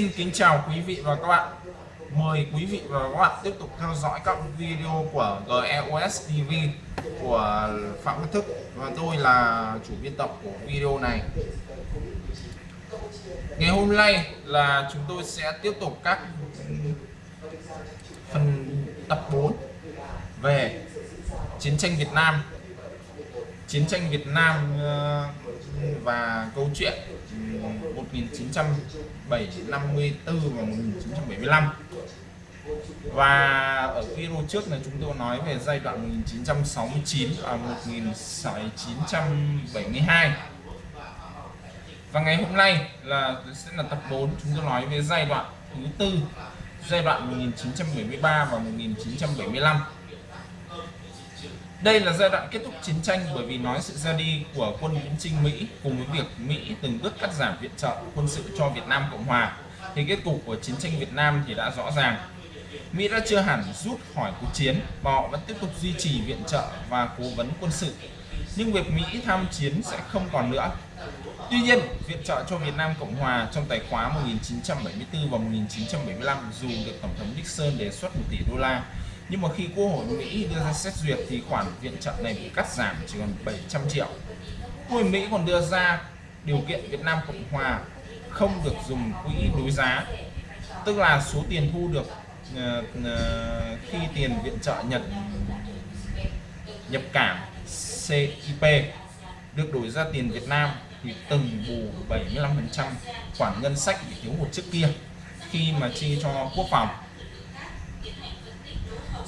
Xin kính chào quý vị và các bạn. Mời quý vị và các bạn tiếp tục theo dõi các video của GEOS TV của Phạm Văn Thức. Và tôi là chủ biên tập của video này. Ngày hôm nay là chúng tôi sẽ tiếp tục các phần tập 4 về chiến tranh Việt Nam chiến tranh Việt Nam ờ, và câu chuyện ừ, 1954 và 1975 và ở video trước này chúng tôi nói về giai đoạn 1969 và 1972 và ngày hôm nay là, sẽ là tập 4 chúng tôi nói về giai đoạn thứ tư, giai đoạn 1973 và 1975 đây là giai đoạn kết thúc chiến tranh bởi vì nói sự ra đi của quân viễn chinh Mỹ cùng với việc Mỹ từng bước cắt giảm viện trợ quân sự cho Việt Nam Cộng Hòa thì kết cục của chiến tranh Việt Nam thì đã rõ ràng. Mỹ đã chưa hẳn rút khỏi cuộc chiến và họ vẫn tiếp tục duy trì viện trợ và cố vấn quân sự. Nhưng việc Mỹ tham chiến sẽ không còn nữa. Tuy nhiên, viện trợ cho Việt Nam Cộng Hòa trong tài khóa 1974 và 1975 dù được Tổng thống Nixon đề xuất 1 tỷ đô la nhưng mà khi Quốc hội Mỹ đưa ra xét duyệt thì khoản viện trợ này bị cắt giảm chỉ còn 700 triệu. Quốc hội Mỹ còn đưa ra điều kiện Việt Nam Cộng Hòa không được dùng quỹ đối giá tức là số tiền thu được uh, uh, khi tiền viện trợ Nhật nhập cảng CIP được đổi ra tiền Việt Nam thì từng bù 75% khoản ngân sách bị thiếu hụt trước kia khi mà chi cho quốc phòng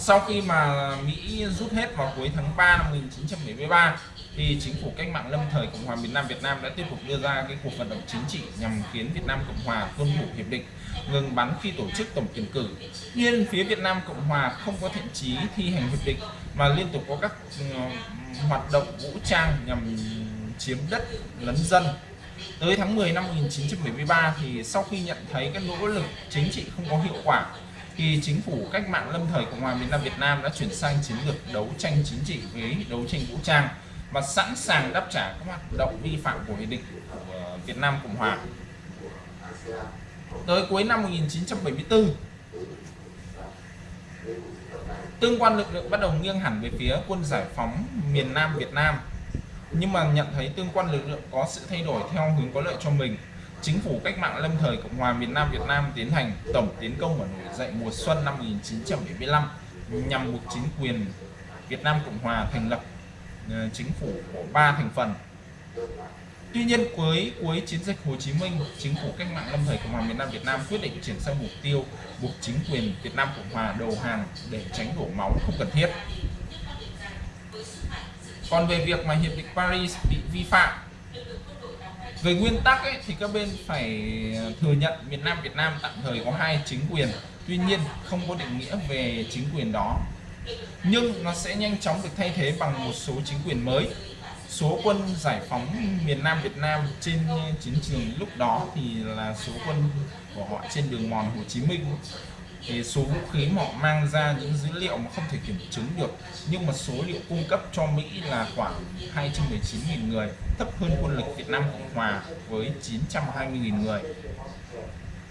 sau khi mà Mỹ rút hết vào cuối tháng 3 năm 1973 thì chính phủ cách mạng lâm thời Cộng hòa miền Nam Việt Nam đã tiếp tục đưa ra cái cuộc vận động chính trị nhằm khiến Việt Nam Cộng hòa tuân thủ hiệp định, ngừng bắn khi tổ chức tổng tuyển cử. Nhưng phía Việt Nam Cộng hòa không có thiện chí thi hành hiệp định, mà liên tục có các ừ, hoạt động vũ trang nhằm chiếm đất, lấn dân. Tới tháng 10 năm 1973 thì sau khi nhận thấy các nỗ lực chính trị không có hiệu quả khi chính phủ cách mạng lâm thời Cộng hòa miền Nam Việt Nam đã chuyển sang chiến lược đấu tranh chính trị với đấu tranh vũ trang và sẵn sàng đáp trả các hoạt động vi phạm của hiệp định của ờ, Việt Nam Cộng hòa. Tới cuối năm 1974, tương quan lực lượng bắt đầu nghiêng hẳn về phía quân giải phóng miền Nam Việt Nam nhưng mà nhận thấy tương quan lực lượng có sự thay đổi theo hướng có lợi cho mình chính phủ cách mạng lâm thời Cộng hòa miền Nam Việt Nam tiến hành tổng tiến công và nổi dậy mùa xuân năm 1975 nhằm buộc chính quyền Việt Nam Cộng hòa thành lập ờ, chính phủ của ba thành phần. Tuy nhiên cuối cuối chiến dịch Hồ Chí Minh, chính phủ cách mạng lâm thời Cộng hòa miền Nam Việt Nam quyết định chuyển sang mục tiêu buộc chính quyền Việt Nam Cộng hòa đầu hàng để tránh đổ máu không cần thiết. Còn về việc mà hiệp định Paris bị vi phạm về nguyên tắc ấy, thì các bên phải thừa nhận miền Nam Việt Nam tạm thời có hai chính quyền. Tuy nhiên không có định nghĩa về chính quyền đó. Nhưng nó sẽ nhanh chóng được thay thế bằng một số chính quyền mới. Số quân giải phóng miền Nam Việt Nam trên chiến trường lúc đó thì là số quân của họ trên đường mòn Hồ Chí Minh thì số vũ khí họ mang ra những dữ liệu mà không thể kiểm chứng được, nhưng mà số liệu cung cấp cho Mỹ là khoảng 219.000 người, thấp hơn quân lực Việt Nam Cộng Hòa với 920.000 người.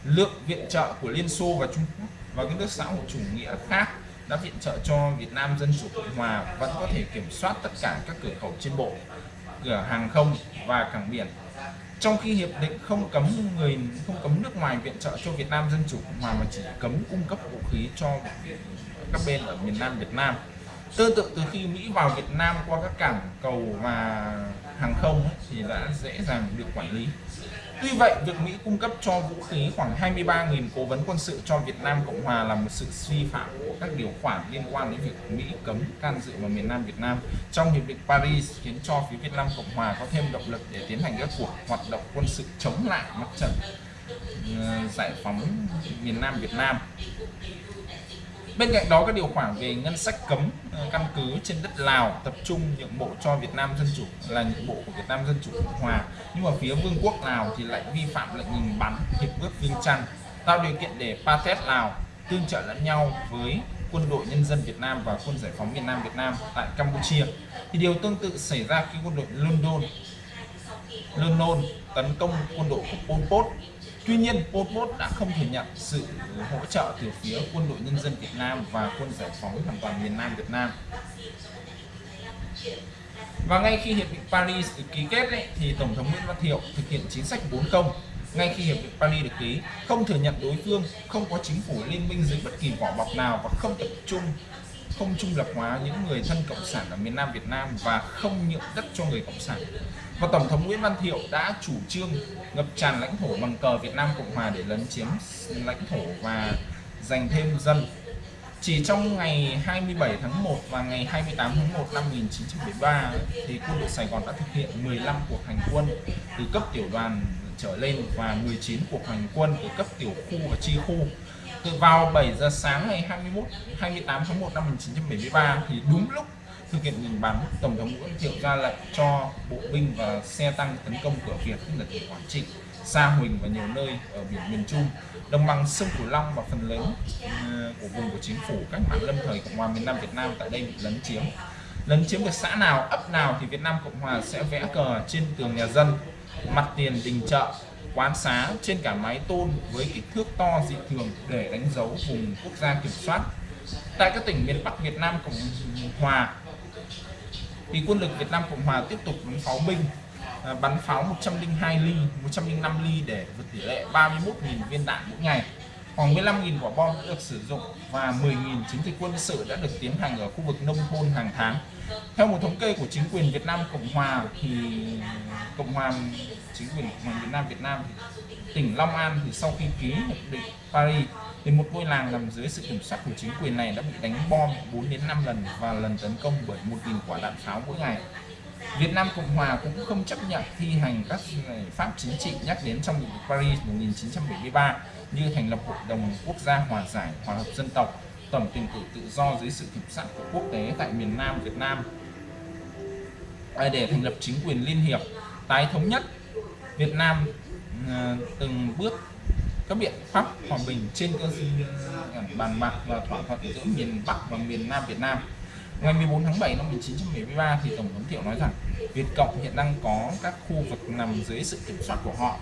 Lượng viện trợ của Liên Xô và Trung Quốc và các nước xã hội chủ nghĩa khác đã viện trợ cho Việt Nam Dân Chủ Cộng Hòa vẫn có thể kiểm soát tất cả các cửa khẩu trên bộ, cửa hàng không và cảng biển trong khi hiệp định không cấm người, không cấm nước ngoài viện trợ cho Việt Nam Dân Chủ Cộng Hòa mà chỉ cấm cung cấp vũ khí cho các bên ở miền Nam Việt Nam. Tương tự từ khi Mỹ vào Việt Nam qua các cảng cầu và hàng không thì đã dễ dàng được quản lý. Tuy vậy, việc Mỹ cung cấp cho vũ khí khoảng 23.000 cố vấn quân sự cho Việt Nam Cộng Hòa là một sự vi phạm của các điều khoản liên quan đến việc Mỹ cấm can dự vào miền Nam Việt Nam. Trong Hiệp định Paris khiến cho phía Việt Nam Cộng Hòa có thêm động lực để tiến hành các cuộc hoạt động quân sự chống lại mặt trận ờ, giải phóng miền Nam Việt Nam. Bên cạnh đó, các điều khoản về ngân sách cấm ờ, căn cứ trên đất Lào tập trung nhượng bộ cho Việt Nam Dân Chủ là nhượng bộ của Việt Nam Dân Chủ Cộng Hòa. Nhưng mà phía Vương quốc Lào thì lại vi phạm lệnh ngừng bắn, hiệp ước Viên Chăn tạo điều kiện để Pathet Lào tương trợ lẫn nhau với quân đội nhân dân Việt Nam và quân giải phóng miền Nam Việt Nam tại Campuchia. Thì điều tương tự xảy ra khi quân đội London London tấn công quân đội của Pol Pot Tuy nhiên, Pol Pot đã không thừa nhận sự hỗ trợ từ phía quân đội nhân dân Việt Nam và quân giải phóng hoàn toàn miền Nam Việt Nam. Và ngay khi hiệp định Paris được ký kết ấy, thì Tổng thống Nguyễn Văn Thiệu thực hiện chính sách bốn công. Ngay khi hiệp định Paris được ký, không thừa nhận đối phương, không có chính phủ liên minh dưới bất kỳ vỏ bọc nào và không tập trung không trung lập hóa những người thân cộng sản ở miền Nam Việt Nam và không nhượng đất cho người cộng sản. Và Tổng thống Nguyễn Văn Thiệu đã chủ trương ngập tràn lãnh thổ bằng cờ Việt Nam Cộng Hòa để lấn chiếm lãnh thổ và giành thêm dân. Chỉ trong ngày 27 tháng 1 và ngày 28 tháng 1 năm 1973 thì quân đội Sài Gòn đã thực hiện 15 cuộc hành quân từ cấp tiểu đoàn trở lên và 19 cuộc hành quân từ cấp tiểu khu và chi khu từ vào 7 giờ sáng ngày 21 28 tháng 1 năm 1973 thì đúng lúc thực hiện ngừng bắn, tổng thống Nguyễn Thiệu ra lệnh cho bộ binh và xe tăng tấn công cửa Việt, tức là tỉnh Quảng Trị, Sa Huỳnh và nhiều nơi ở biển miền Trung. Đồng bằng sông Cửu Long và phần lớn ừ, của vùng của chính phủ cách mạng lâm thời Cộng hòa miền Nam Việt Nam tại đây bị lấn chiếm. Lấn chiếm được xã nào, ấp nào thì Việt Nam Cộng Hòa sẽ vẽ cờ trên tường nhà dân, mặt tiền đình chợ quán xá trên cả mái tôn với kích thước to dị thường để đánh dấu vùng quốc gia kiểm soát. Tại các tỉnh miền Bắc Việt Nam Cộng Hòa, thì quân lực Việt Nam Cộng Hòa tiếp tục bắn pháo binh à, bắn pháo 102 ly 105 ly để vượt tỷ lệ 31.000 viên đạn mỗi ngày. Khoảng 15.000 quả bom đã được sử dụng và 10.000 chiến dịch quân sự đã được tiến hành ở khu vực nông thôn hàng tháng theo một thống kê của chính quyền Việt Nam Cộng Hòa thì Cộng Hòa chính quyền Việt Nam Việt Nam thì tỉnh Long An thì sau khi ký hiệp định Paris thì một ngôi làng nằm dưới sự kiểm soát của chính quyền này đã bị đánh bom 4 đến 5 lần và lần tấn công bởi 1.000 quả đạn pháo mỗi ngày. Việt Nam Cộng Hòa cũng không chấp nhận thi hành các giải pháp chính trị nhắc đến trong Paris 1973 như thành lập Hội đồng Quốc gia Hòa giải, Hòa hợp dân tộc, tổng tuyển cử tự do dưới sự kiểm soát của quốc tế tại miền Nam Việt Nam để thành lập chính quyền liên hiệp, tái thống nhất Việt Nam à, từng bước các biện pháp hòa bình trên cơ sở bàn bạc và thỏa thuận giữa miền Bắc và miền Nam Việt Nam. Ngày 14 tháng 7 năm 1973 thì Tổng thống Thiệu nói rằng Việt Cộng hiện đang có các khu vực nằm dưới sự kiểm soát của họ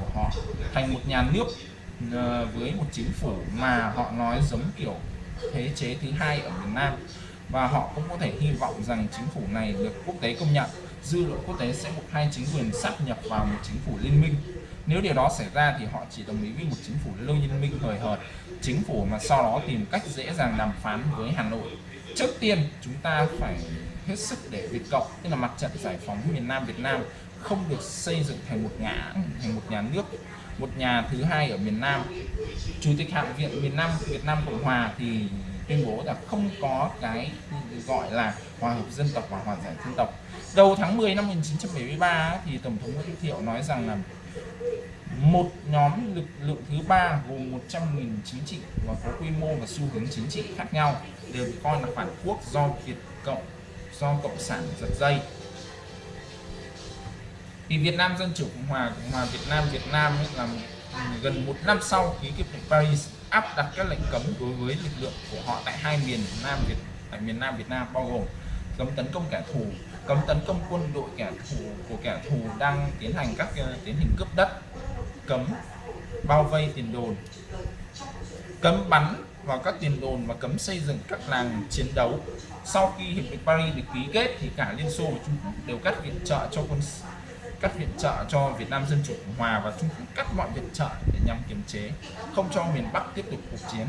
của họ, thành một nhà nước Ờ, với một chính phủ mà họ nói giống kiểu thế chế thứ hai ở miền Nam. Và họ cũng có thể hy vọng rằng chính phủ này được quốc tế công nhận. Dư luận quốc tế sẽ buộc hai chính quyền sắp nhập vào một chính phủ liên minh. Nếu điều đó xảy ra thì họ chỉ đồng ý với một chính phủ liên minh hời hợt. Chính phủ mà sau đó tìm cách dễ dàng đàm phán với Hà Nội. Trước tiên, chúng ta phải hết sức để Việt Cộng, tức là mặt trận giải phóng miền Nam Việt Nam, không được xây dựng thành một ngã, thành một nhà nước một nhà thứ hai ở miền Nam. Chủ tịch Hạ viện miền Nam, Việt Nam Cộng Hòa thì tuyên bố là không có cái gọi là hòa hợp dân tộc và hòa giải dân tộc. Đầu tháng 10 năm 1973 thì tổng thống Nguyễn Thiệu nói rằng là một nhóm lực lượng thứ ba gồm 100.000 chính trị và có quy mô và xu hướng chính trị khác nhau đều bị coi là phản quốc do Việt Cộng, do Cộng sản giật dây thì Việt Nam Dân Chủ Cộng Hòa Cộng Hòa Việt Nam Việt Nam ấy là gần một năm sau ký hiệp định Paris áp đặt các lệnh cấm đối với lực lượng của họ tại hai miền Nam Việt tại miền Nam Việt Nam bao gồm cấm tấn công kẻ thù cấm tấn công quân đội kẻ thù của kẻ thù đang tiến hành các uh, tiến hành cướp đất cấm bao vây tiền đồn cấm bắn vào các tiền đồn và cấm xây dựng các làng chiến đấu. Sau khi hiệp định Paris được ký kết thì cả Liên Xô và Trung Quốc đều cắt viện trợ cho quân cắt viện trợ cho Việt Nam Dân Chủ Cộng Hòa và Trung Quốc cắt mọi viện trợ để nhằm kiềm chế không cho miền Bắc tiếp tục cuộc chiến.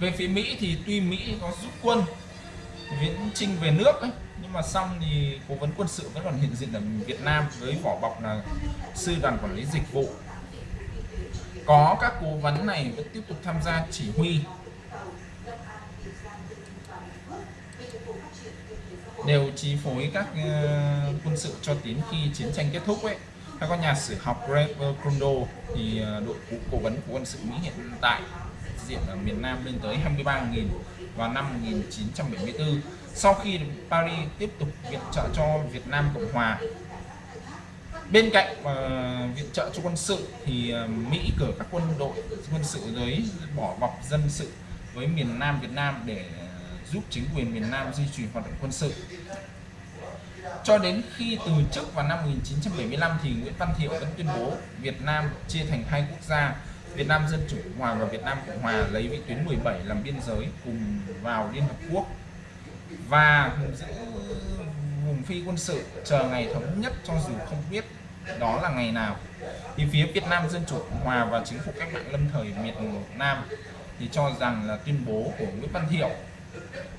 Về phía Mỹ thì tuy Mỹ có rút quân viễn trinh về nước ấy, nhưng mà xong thì cố vấn quân sự vẫn còn hiện diện ở Việt Nam với vỏ bọc là sư đoàn quản lý dịch vụ. Có các cố vấn này vẫn tiếp tục tham gia chỉ huy. Đều chi phối các uh, quân sự cho đến khi chiến tranh kết thúc ấy. Theo các nhà sử học Greg Krundo thì uh, đội cố vấn của quân sự Mỹ hiện tại diện ở miền Nam lên tới 23.000 vào năm 1974 sau khi Paris tiếp tục viện trợ cho Việt Nam Cộng Hòa bên cạnh uh, viện trợ cho quân sự thì uh, Mỹ cử các quân đội quân sự dưới bỏ bọc dân sự với miền Nam Việt Nam để uh, giúp chính quyền miền Nam duy trì hoạt động quân sự. Cho đến khi từ chức vào năm 1975 thì Nguyễn Văn Thiệu vẫn tuyên bố Việt Nam chia thành hai quốc gia, Việt Nam Dân Chủ Cộng Hòa và Việt Nam Cộng Hòa lấy vị tuyến 17 làm biên giới cùng vào Liên Hợp Quốc và giữ vùng phi quân sự chờ ngày thống nhất cho dù không biết đó là ngày nào. Thì phía Việt Nam Dân Chủ Cộng Hòa và chính phủ cách mạng lâm thời miền Nam thì cho rằng là tuyên bố của Nguyễn Văn Thiệu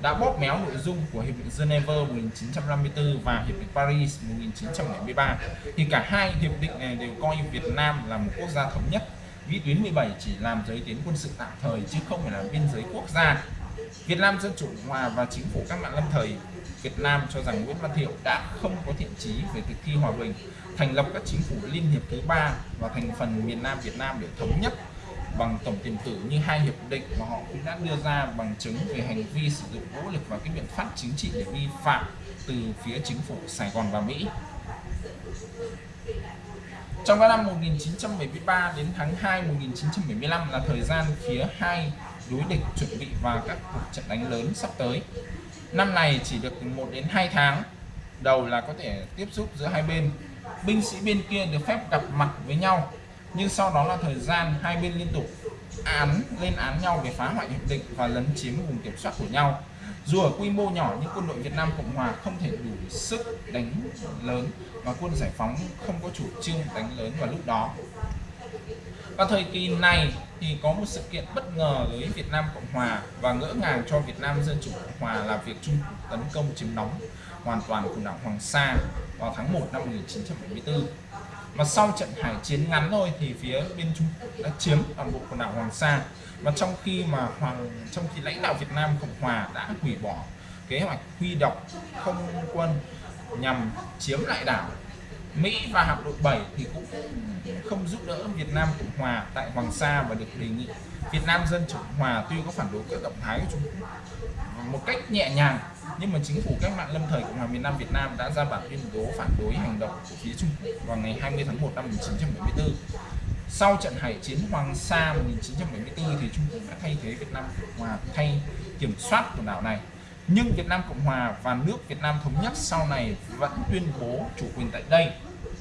đã bóp méo nội dung của Hiệp định Geneva 1954 và Hiệp định Paris 1973 thì cả hai hiệp định này đều coi Việt Nam là một quốc gia thống nhất vĩ tuyến 17 chỉ làm giới tuyến quân sự tạm thời chứ không phải là biên giới quốc gia. Việt Nam Dân Chủ Cộng Hòa và chính phủ các mạng lâm thời, Việt Nam cho rằng Nguyễn Văn Thiệu đã không có thiện chí về thực thi hòa bình, thành lập các chính phủ liên hiệp thứ ba và thành phần miền Nam Việt Nam để thống nhất bằng tổng tiền tử như hai hiệp định mà họ cũng đã đưa ra bằng chứng về hành vi sử dụng vũ lực và cái biện pháp chính trị để vi phạm từ phía chính phủ Sài Gòn và Mỹ. Trong các năm 1973 đến tháng 2 1975 là thời gian phía hai đối địch chuẩn bị vào các cuộc trận đánh lớn sắp tới. Năm này chỉ được 1 đến 2 tháng, đầu là có thể tiếp xúc giữa hai bên. Binh sĩ bên kia được phép gặp mặt với nhau nhưng sau đó là thời gian hai bên liên tục án, lên án nhau về phá hoại hiệp định và lấn chiếm vùng kiểm soát của nhau. Dù ở quy mô nhỏ, nhưng quân đội Việt Nam Cộng Hòa không thể đủ sức đánh lớn và quân giải phóng không có chủ trương đánh lớn vào lúc đó. Và thời kỳ này thì có một sự kiện bất ngờ với Việt Nam Cộng Hòa và ngỡ ngàng cho Việt Nam Dân Chủ Cộng Hòa là việc Trung tấn công chiếm đóng hoàn toàn quần đảo Hoàng Sa vào tháng 1 năm 1974 mà sau trận hải chiến ngắn thôi thì phía bên Trung Quốc đã chiếm toàn bộ quần đảo Hoàng Sa. Và trong khi mà hoàng, trong khi lãnh đạo Việt Nam Cộng Hòa đã hủy bỏ kế hoạch huy động không quân nhằm chiếm lại đảo, Mỹ và hạm đội 7 thì cũng không giúp đỡ Việt Nam Cộng Hòa tại Hoàng Sa và được đề nghị Việt Nam Dân Chủ Cộng Hòa tuy có phản đối các động thái của Trung Quốc một cách nhẹ nhàng nhưng mà chính phủ cách mạng lâm thời Cộng hòa miền Nam Việt Nam đã ra bản tuyên bố phản đối hành động của phía Trung Quốc vào ngày 20 tháng 1 năm 1974. Sau trận hải chiến Hoàng Sa 1974 thì Trung Quốc đã thay thế Việt Nam Cộng hòa, thay kiểm soát quần đảo này. Nhưng Việt Nam Cộng hòa và nước Việt Nam thống nhất sau này vẫn tuyên bố chủ quyền tại đây.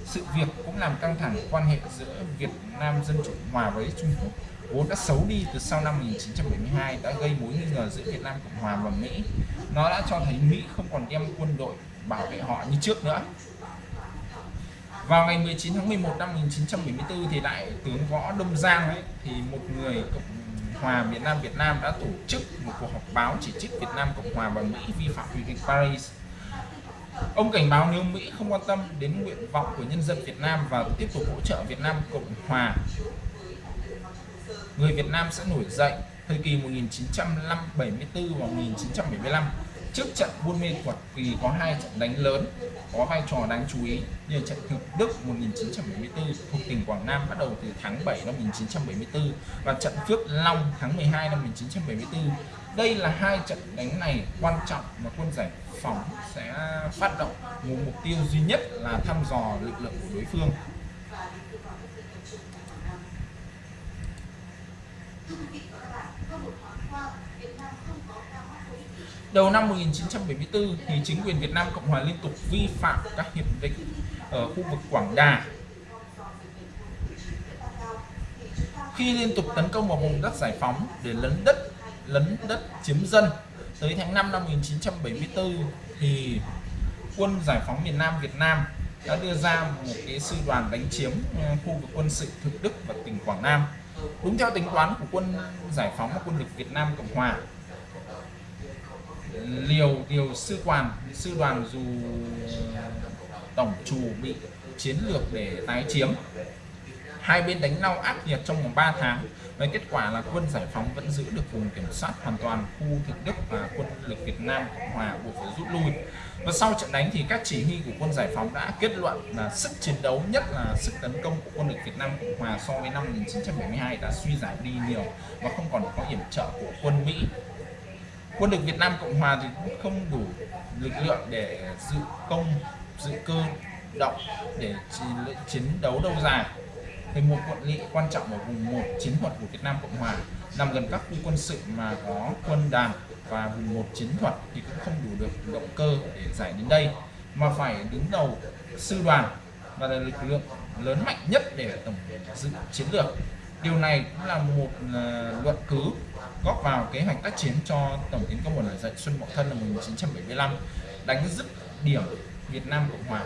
Sự việc cũng làm căng thẳng quan hệ giữa Việt Nam Dân Chủ hòa với Trung Quốc vốn đã xấu đi từ sau năm 1972 đã gây mối nghi ngờ giữa Việt Nam Cộng Hòa và Mỹ. Nó đã cho thấy Mỹ không còn đem quân đội bảo vệ họ như trước nữa. Vào ngày 19 tháng 11 năm 1974 thì đại tướng Võ Đông Giang ấy, thì một người Cộng hòa Việt Nam Việt Nam đã tổ chức một cuộc họp báo chỉ trích Việt Nam Cộng hòa và Mỹ vi phạm hiệp định Paris. Ông cảnh báo nếu Mỹ không quan tâm đến nguyện vọng của nhân dân Việt Nam và tiếp tục hỗ trợ Việt Nam Cộng hòa người Việt Nam sẽ nổi dậy thời kỳ 1974 và 1975 trước trận Buôn Mê Thuột kỳ có hai trận đánh lớn, có vai trò đáng chú ý như trận thực Đức 1974 thuộc tỉnh Quảng Nam bắt đầu từ tháng 7 năm 1974 và trận Phước Long tháng 12 năm 1974 đây là hai trận đánh này quan trọng mà quân giải phóng sẽ phát động một mục tiêu duy nhất là thăm dò lực lượng của đối phương. Đầu năm 1974 thì chính quyền Việt Nam Cộng hòa liên tục vi phạm các hiệp định ở khu vực Quảng Đà. Khi liên tục tấn công vào vùng đất giải phóng để lấn đất, lấn đất chiếm dân tới tháng 5 năm 1974 thì quân giải phóng miền Nam Việt Nam đã đưa ra một cái sư đoàn đánh chiếm ờ, khu vực quân sự thực Đức và tỉnh Quảng Nam đúng theo tính toán của quân giải phóng và quân lực Việt Nam Cộng Hòa liều điều sư quan, sư đoàn dù tổng chủ bị chiến lược để tái chiếm, hai bên đánh nhau ác liệt trong vòng 3 tháng, với kết quả là quân giải phóng vẫn giữ được vùng kiểm soát hoàn toàn khu thực Đức và quân lực Việt Nam Cộng Hòa buộc phải rút lui và sau trận đánh thì các chỉ huy của quân giải phóng đã kết luận là sức chiến đấu nhất là sức tấn công của quân lực Việt Nam Cộng Hòa so với năm 1972 đã suy giảm đi nhiều và không còn có yểm trợ của quân Mỹ. Quân lực Việt Nam Cộng Hòa thì cũng không đủ lực lượng để dự công, dự cơ, động để chiến đấu lâu dài. Thì một quận lỵ quan trọng ở vùng một, chiến thuật của Việt Nam Cộng Hòa nằm gần các khu quân sự mà có quân đàn và vùng một chiến thuật thì cũng không đủ được động cơ để giải đến đây, mà phải đứng đầu sư đoàn và là lực lượng lớn mạnh nhất để tổng dự chiến lược. Điều này cũng là một ờ, luận cứ góp vào kế hoạch tác chiến cho tổng tiến công nổi dậy Xuân Mậu Thân năm 1975 đánh dứt điểm Việt Nam Cộng Hòa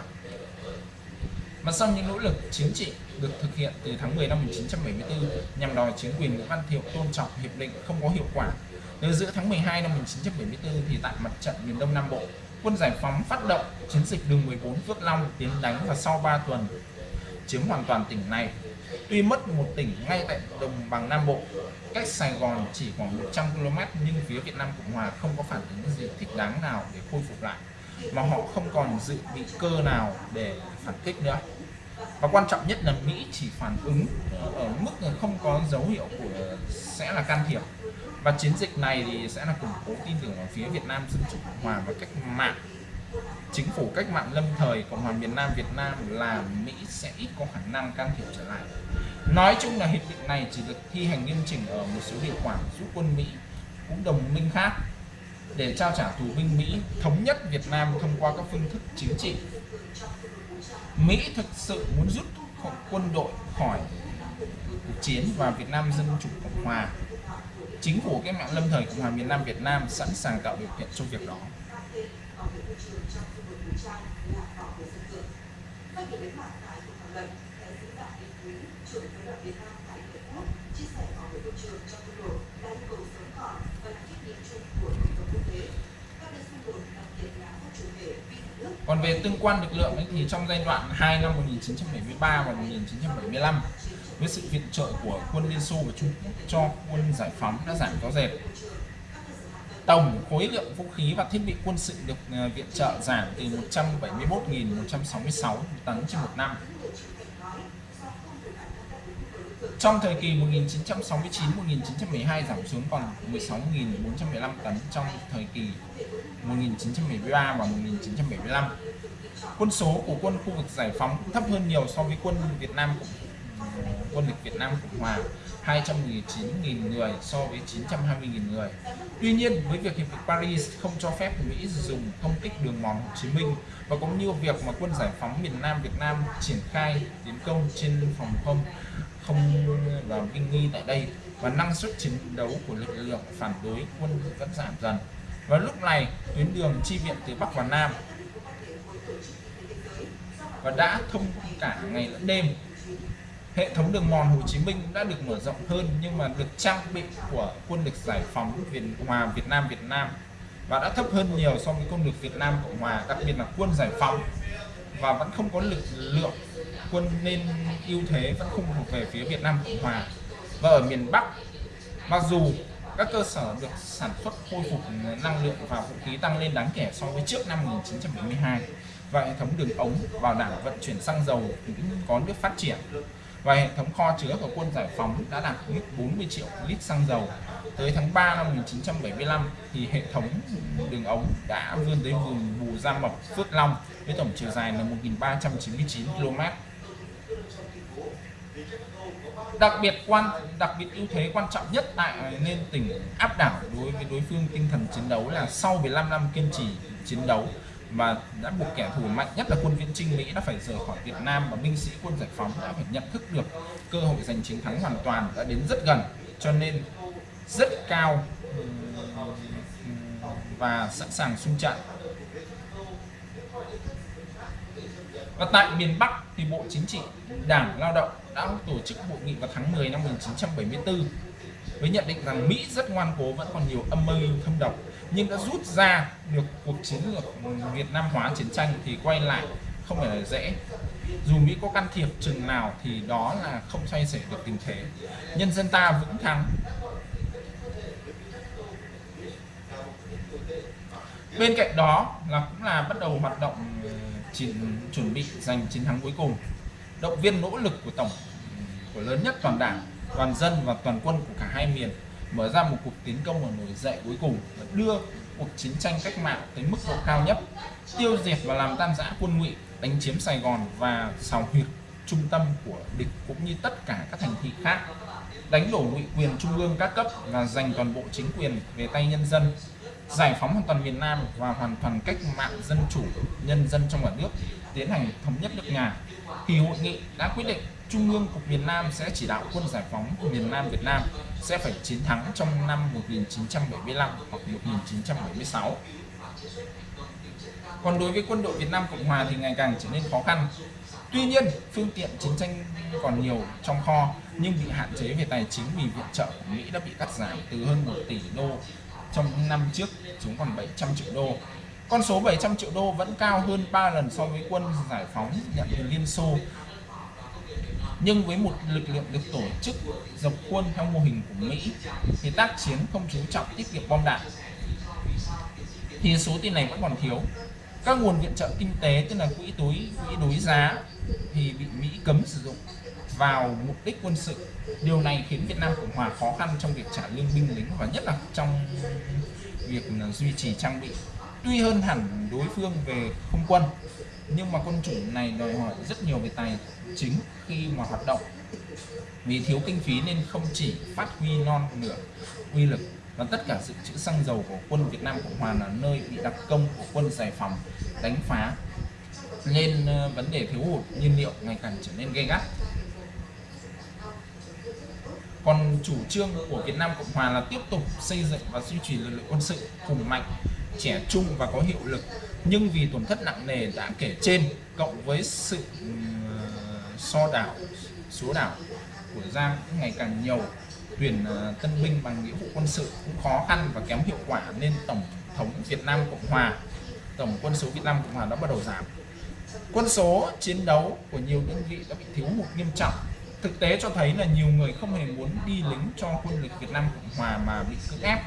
mặt sau những nỗ lực chính trị được thực hiện từ tháng 10 năm 1974 nhằm đòi chính quyền Nguyễn Văn Thiệu tôn trọng, hiệp định không có hiệu quả từ giữa tháng 12 năm 1974 thì tại mặt trận miền Đông Nam Bộ, quân giải phóng phát động chiến dịch đường 14 Phước Long tiến đánh và sau 3 tuần chiếm hoàn toàn tỉnh này. Tuy mất một tỉnh ngay tại đồng bằng Nam Bộ, cách Sài Gòn chỉ khoảng 100 km nhưng phía Việt Nam Cộng Hòa không có phản ứng gì thích đáng nào để khôi phục lại mà họ không còn dự bị cơ nào để phản kích nữa. Và quan trọng nhất là Mỹ chỉ phản ứng ở mức không có dấu hiệu của sẽ là can thiệp. Và chiến dịch này thì sẽ là củng cố tin tưởng ở phía Việt Nam Dân chủ Cộng hòa và cách mạng. Chính phủ cách mạng lâm thời Cộng hòa miền Nam Việt Nam là Mỹ sẽ ít có khả năng can thiệp trở lại. Nói chung là hiệp định này chỉ được thi hành nghiêm chỉnh ở một số điều khoản giúp quân Mỹ cũng đồng minh khác để trao trả tù binh Mỹ thống nhất Việt Nam thông qua các phương thức chính trị Mỹ thực sự muốn rút quân đội khỏi cuộc chiến và Việt Nam Dân Chủ Cộng Hòa chính phủ cách mạng lâm thời Cộng hòa miền Nam Việt Nam sẵn sàng tạo điều kiện cho việc đó. Còn về tương quan lực lượng ấy, thì trong giai đoạn 2 năm 1973 và 1975 với sự viện trợ của quân Liên Xô và Trung Quốc cho quân giải phóng đã giảm rõ rệt. Tổng khối lượng vũ khí và thiết bị quân sự được ờ, viện trợ giảm từ 171.166 tấn trên một năm. Trong thời kỳ 1969-1912 giảm xuống còn 16.415 tấn trong thời kỳ 1973 và 1975. Quân số của quân khu vực giải phóng thấp hơn nhiều so với quân Việt Nam quân lực Việt Nam Cộng Hòa 219.000 người so với 920.000 người. Tuy nhiên, với việc Hiệp định Paris không cho phép Mỹ dùng công kích đường mòn Hồ Chí Minh và cũng như việc mà quân giải phóng miền Nam Việt Nam triển khai tiến công trên phòng không không và binh nghi tại đây và năng suất chiến đấu của lực lượng phản đối quân vẫn giảm dần. Và lúc này, tuyến đường chi viện từ Bắc vào Nam. Và đã thông cả ngày lẫn đêm. Hệ thống đường mòn Hồ Chí Minh đã được mở rộng hơn, nhưng mà được trang bị của quân lực giải phóng Việt, Hòa, Việt Nam Việt Nam. Và đã thấp hơn nhiều so với quân lực Việt Nam, Cộng Hòa, đặc biệt là quân giải phóng. Và vẫn không có lực lượng quân nên ưu thế, vẫn không thuộc về phía Việt Nam, Cộng Hòa. Và ở miền Bắc, mặc dù các cơ sở được sản xuất khôi phục năng lượng và vũ khí tăng lên đáng kể so với trước năm 1972 và hệ thống đường ống bảo đảm vận chuyển xăng dầu cũng có nước phát triển và hệ thống kho chứa của quân giải phóng đã đạt mức 40 triệu lít xăng dầu. Tới tháng 3 năm 1975 thì hệ thống đường ống đã vươn tới vùng Bù Gia Mập, Phước Long với tổng chiều dài là 1.399 km. Đặc biệt quan, đặc biệt ưu thế quan trọng nhất tại nên tỉnh áp đảo đối với đối phương tinh thần chiến đấu là sau 15 năm kiên trì chiến đấu và đã buộc kẻ thù mạnh nhất là quân viễn trinh Mỹ đã phải rời khỏi Việt Nam và binh sĩ quân giải phóng đã phải nhận thức được cơ hội giành chiến thắng hoàn toàn đã đến rất gần. Cho nên rất cao và sẵn sàng xung trận và tại miền Bắc thì Bộ Chính trị, Đảng, Lao động đã tổ chức hội nghị vào tháng 10 năm 1974 với nhận định rằng Mỹ rất ngoan cố vẫn còn nhiều âm mưu thâm độc, nhưng đã rút ra được cuộc chiến lược Việt Nam hóa chiến tranh thì quay lại không phải là dễ. Dù Mỹ có can thiệp chừng nào thì đó là không xoay sở được tình thế. Nhân dân ta vững thắng. Bên cạnh đó là cũng là bắt đầu hoạt động chuẩn bị giành chiến thắng cuối cùng. Động viên nỗ lực của tổng, của lớn nhất toàn đảng, toàn dân và toàn quân của cả hai miền mở ra một cuộc tiến công và nổi dậy cuối cùng và đưa cuộc chiến tranh cách mạng tới mức độ cao nhất, tiêu diệt và làm tan rã quân ngụy, đánh chiếm Sài Gòn và xào huyệt trung tâm của địch cũng như tất cả các thành thị khác. Đánh đổ ngụy quyền trung ương các cấp và giành toàn bộ chính quyền về tay nhân dân giải phóng hoàn toàn miền Nam và hoàn toàn cách mạng dân chủ, nhân dân trong cả nước tiến hành thống nhất nước nhà thì hội nghị đã quyết định Trung ương Cục miền Nam sẽ chỉ đạo quân giải phóng miền Nam Việt Nam sẽ phải chiến thắng trong năm 1975 hoặc 1976 còn đối với quân đội Việt Nam Cộng Hòa thì ngày càng trở nên khó khăn. Tuy nhiên, phương tiện chiến tranh còn nhiều trong kho, nhưng bị hạn chế về tài chính vì viện trợ của Mỹ đã bị cắt giảm từ hơn 1 tỷ đô trong năm trước xuống còn 700 triệu đô. Con số 700 triệu đô vẫn cao hơn 3 lần so với quân giải phóng nhận từ Liên Xô. Nhưng với một lực lượng được tổ chức dọc quân theo mô hình của Mỹ, thì tác chiến không chú trọng tiết kiệm bom đạn. Thì số tiền này vẫn còn thiếu. Các nguồn viện trợ kinh tế, tức là quỹ túi, quỹ đối giá, thì bị Mỹ cấm sử dụng vào mục đích quân sự. Điều này khiến Việt Nam Cộng Hòa khó khăn trong việc trả lương binh lính và nhất là trong việc ờ, duy trì trang bị. Tuy hơn hẳn đối phương về không quân, nhưng mà quân chủ này đòi hỏi rất nhiều về tài chính khi mà hoạt động. Vì thiếu kinh phí nên không chỉ phát huy non nửa uy lực và tất cả dự trữ xăng dầu của quân Việt Nam Cộng Hòa là nơi bị đặc công của quân giải phóng đánh phá. Nên ờ, vấn đề thiếu hụt nhiên liệu ngày càng trở nên gay gắt còn chủ trương của Việt Nam Cộng Hòa là tiếp tục xây dựng và duy trì lực lượng quân sự hùng mạnh, trẻ trung và có hiệu lực. Nhưng vì tổn thất nặng nề đã kể trên, cộng với sự ờ, so đảo, số đảo của Giang cũng ngày càng nhiều, tuyển ờ, tân binh bằng nghĩa vụ quân sự cũng khó khăn và kém hiệu quả nên tổng thống Việt Nam Cộng Hòa, tổng quân số Việt Nam Cộng Hòa đã bắt đầu giảm. Quân số chiến đấu của nhiều đơn vị đã bị thiếu hụt nghiêm trọng thực tế cho thấy là nhiều người không hề muốn đi lính cho quân lực Việt Nam Cộng Hòa mà bị cưỡng ép.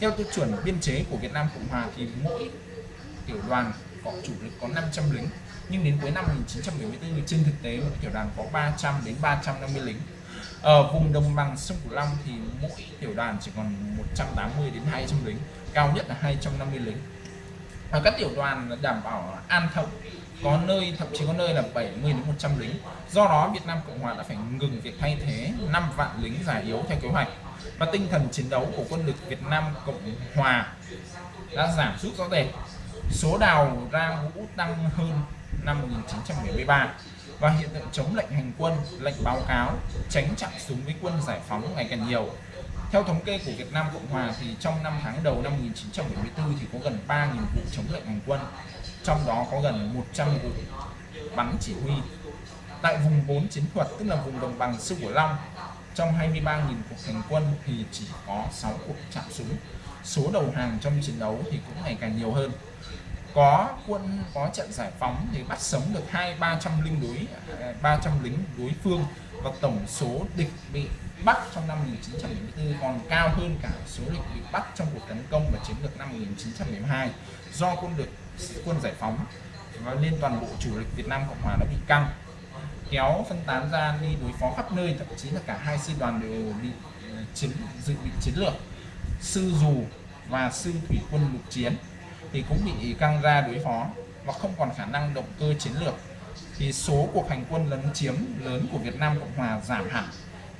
Theo tiêu chuẩn biên chế của Việt Nam Cộng Hòa thì mỗi tiểu đoàn có chủ lực có 500 lính, nhưng đến cuối năm 1974 trên thực tế mỗi tiểu đoàn có 300 đến 350 lính. Ở vùng đồng bằng sông Cửu Long thì mỗi tiểu đoàn chỉ còn 180 đến 200 lính, cao nhất là 250 lính. Và các tiểu đoàn đảm bảo an thông có nơi, thậm chí có nơi là 70 đến 100 lính. Do đó, Việt Nam Cộng Hòa đã phải ngừng việc thay thế 5 vạn lính già yếu theo kế hoạch. Và tinh thần chiến đấu của quân lực Việt Nam Cộng Hòa đã giảm sút rõ rệt. Số đào ra ngũ tăng hơn năm 1973 và hiện tượng chống lệnh hành quân, lệnh báo cáo, tránh chặn súng với quân giải phóng ngày càng nhiều theo thống kê của Việt Nam Cộng Hòa thì trong năm tháng đầu năm 1974 thì có gần 3.000 vụ chống lệnh hành quân, trong đó có gần 100 vụ bắn chỉ huy. Tại vùng 4 chiến thuật, tức là vùng đồng bằng sông Cửu Long, trong 23.000 cuộc hành quân thì chỉ có 6 cuộc chạm súng. Số đầu hàng trong chiến đấu thì cũng ngày càng nhiều hơn. Có quân, có trận giải phóng thì bắt sống được hai ba trăm lính đối à, 300 lính đối phương và tổng số địch bị bắt trong năm 1974 còn cao hơn cả số địch bị bắt trong cuộc tấn công và chiến lược năm 1972 do quân được quân giải phóng và lên toàn bộ chủ lực Việt Nam Cộng Hòa đã bị căng, kéo phân tán ra đi đối phó khắp nơi, thậm chí là cả hai sư đoàn đều bị ờ, chiến, dự bị chiến lược. Sư dù và sư thủy quân lục chiến thì cũng bị căng ra đối phó và không còn khả năng động cơ chiến lược. Thì số cuộc hành quân lấn chiếm lớn của Việt Nam Cộng Hòa giảm hẳn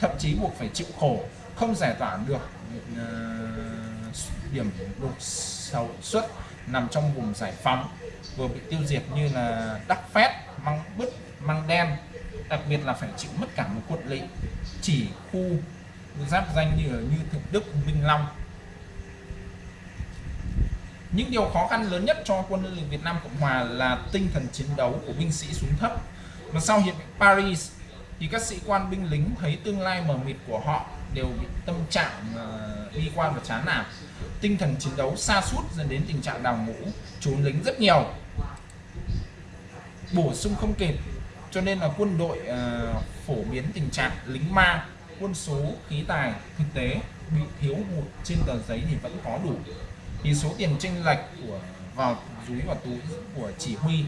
thậm chí buộc phải chịu khổ không giải tỏa được uh, điểm đột sầu xuất nằm trong vùng giải phóng vừa bị tiêu diệt như là Đắc Phét, Măng Bứt, Măng Đen đặc biệt là phải chịu mất cả một quận lỵ chỉ khu giáp danh như như Thượng Đức, Minh Long. Những điều khó khăn lớn nhất cho quân lực Việt Nam Cộng Hòa là tinh thần chiến đấu của binh sĩ xuống thấp. Và sau hiệp định Paris thì các sĩ quan binh lính thấy tương lai mờ mịt của họ đều bị tâm trạng uh, quan và chán nản. Tinh thần chiến đấu xa suốt dẫn đến tình trạng đào ngũ trốn lính rất nhiều. Bổ sung không kịp cho nên là quân đội uh, phổ biến tình trạng lính ma quân số khí tài thực tế bị thiếu hụt trên tờ giấy thì vẫn có đủ. Thì số tiền tranh lệch của vào túi và túi của chỉ huy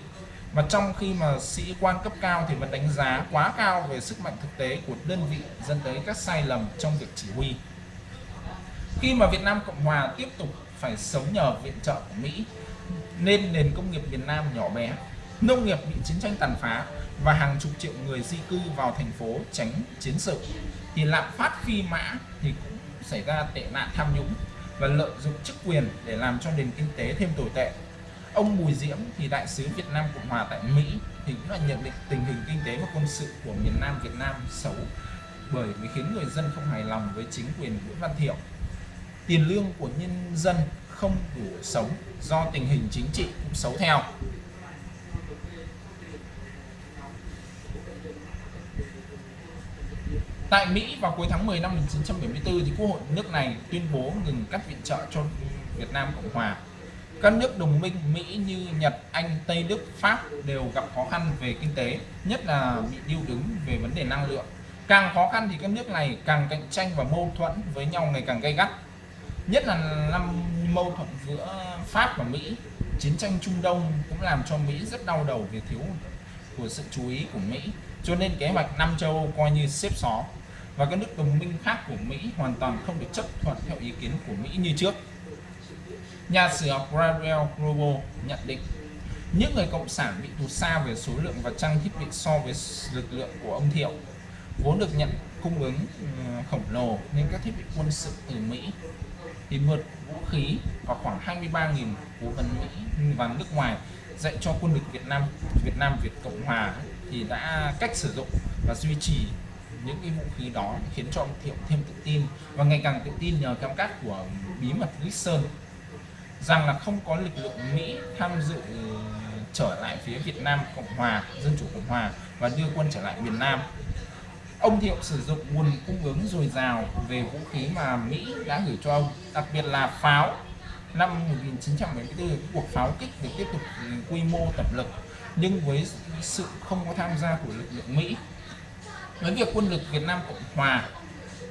và trong khi mà sĩ quan cấp cao thì vẫn đánh giá quá cao về sức mạnh thực tế của đơn vị dẫn tới các sai lầm trong việc chỉ huy. Khi mà Việt Nam Cộng Hòa tiếp tục phải sống nhờ viện trợ của Mỹ, nên nền công nghiệp Việt Nam nhỏ bé, nông nghiệp bị chiến tranh tàn phá và hàng chục triệu người di cư vào thành phố tránh chiến sự, thì lạm phát phi mã thì cũng xảy ra tệ nạn tham nhũng và lợi dụng chức quyền để làm cho nền kinh tế thêm tồi tệ ông Bùi Diễm thì đại sứ Việt Nam Cộng hòa tại Mỹ thì cũng là nhận định tình hình kinh tế và quân sự của miền Nam Việt Nam xấu bởi vì khiến người dân không hài lòng với chính quyền Nguyễn Văn Thiệu tiền lương của nhân dân không đủ sống do tình hình chính trị cũng xấu theo Tại Mỹ vào cuối tháng 10 năm 1974 thì Quốc hội nước này tuyên bố ngừng cắt viện trợ cho Việt Nam Cộng Hòa. Các nước đồng minh Mỹ như Nhật, Anh, Tây Đức, Pháp đều gặp khó khăn về kinh tế, nhất là bị điêu đứng về vấn đề năng lượng. Càng khó khăn thì các nước này càng cạnh tranh và mâu thuẫn với nhau ngày càng gay gắt. Nhất là năm mâu thuẫn giữa Pháp và Mỹ, chiến tranh Trung Đông cũng làm cho Mỹ rất đau đầu về thiếu của sự chú ý của Mỹ. Cho nên kế hoạch năm châu Âu coi như xếp xó và các nước đồng minh khác của Mỹ hoàn toàn không được chấp thuận theo ý kiến của Mỹ như trước. Nhà sử học Gabriel Grobo nhận định, những người cộng sản bị tụt xa về số lượng và trang thiết bị so với lực lượng của ông Thiệu, vốn được nhận cung ứng ừ, khổng lồ nên các thiết bị quân sự từ Mỹ thì mượt vũ khí và khoảng 23.000 cố vấn Mỹ và nước ngoài dạy cho quân lực Việt Nam Việt Nam, Việt Cộng Hòa thì đã cách sử dụng và duy trì những cái vũ khí đó khiến cho ông Thiệu thêm tự tin và ngày càng tự tin nhờ cam kết của bí mật Nixon rằng là không có lực lượng Mỹ tham dự ừ, trở lại phía Việt Nam Cộng Hòa, Dân Chủ Cộng Hòa và đưa quân trở lại miền Nam. Ông Thiệu sử dụng nguồn cung ứng dồi dào về vũ khí mà Mỹ đã gửi cho ông, đặc biệt là pháo. Năm 1974 cuộc pháo kích được tiếp tục ừ, quy mô tập lực, nhưng với sự không có tham gia của lực lượng Mỹ, với việc quân lực Việt Nam Cộng Hòa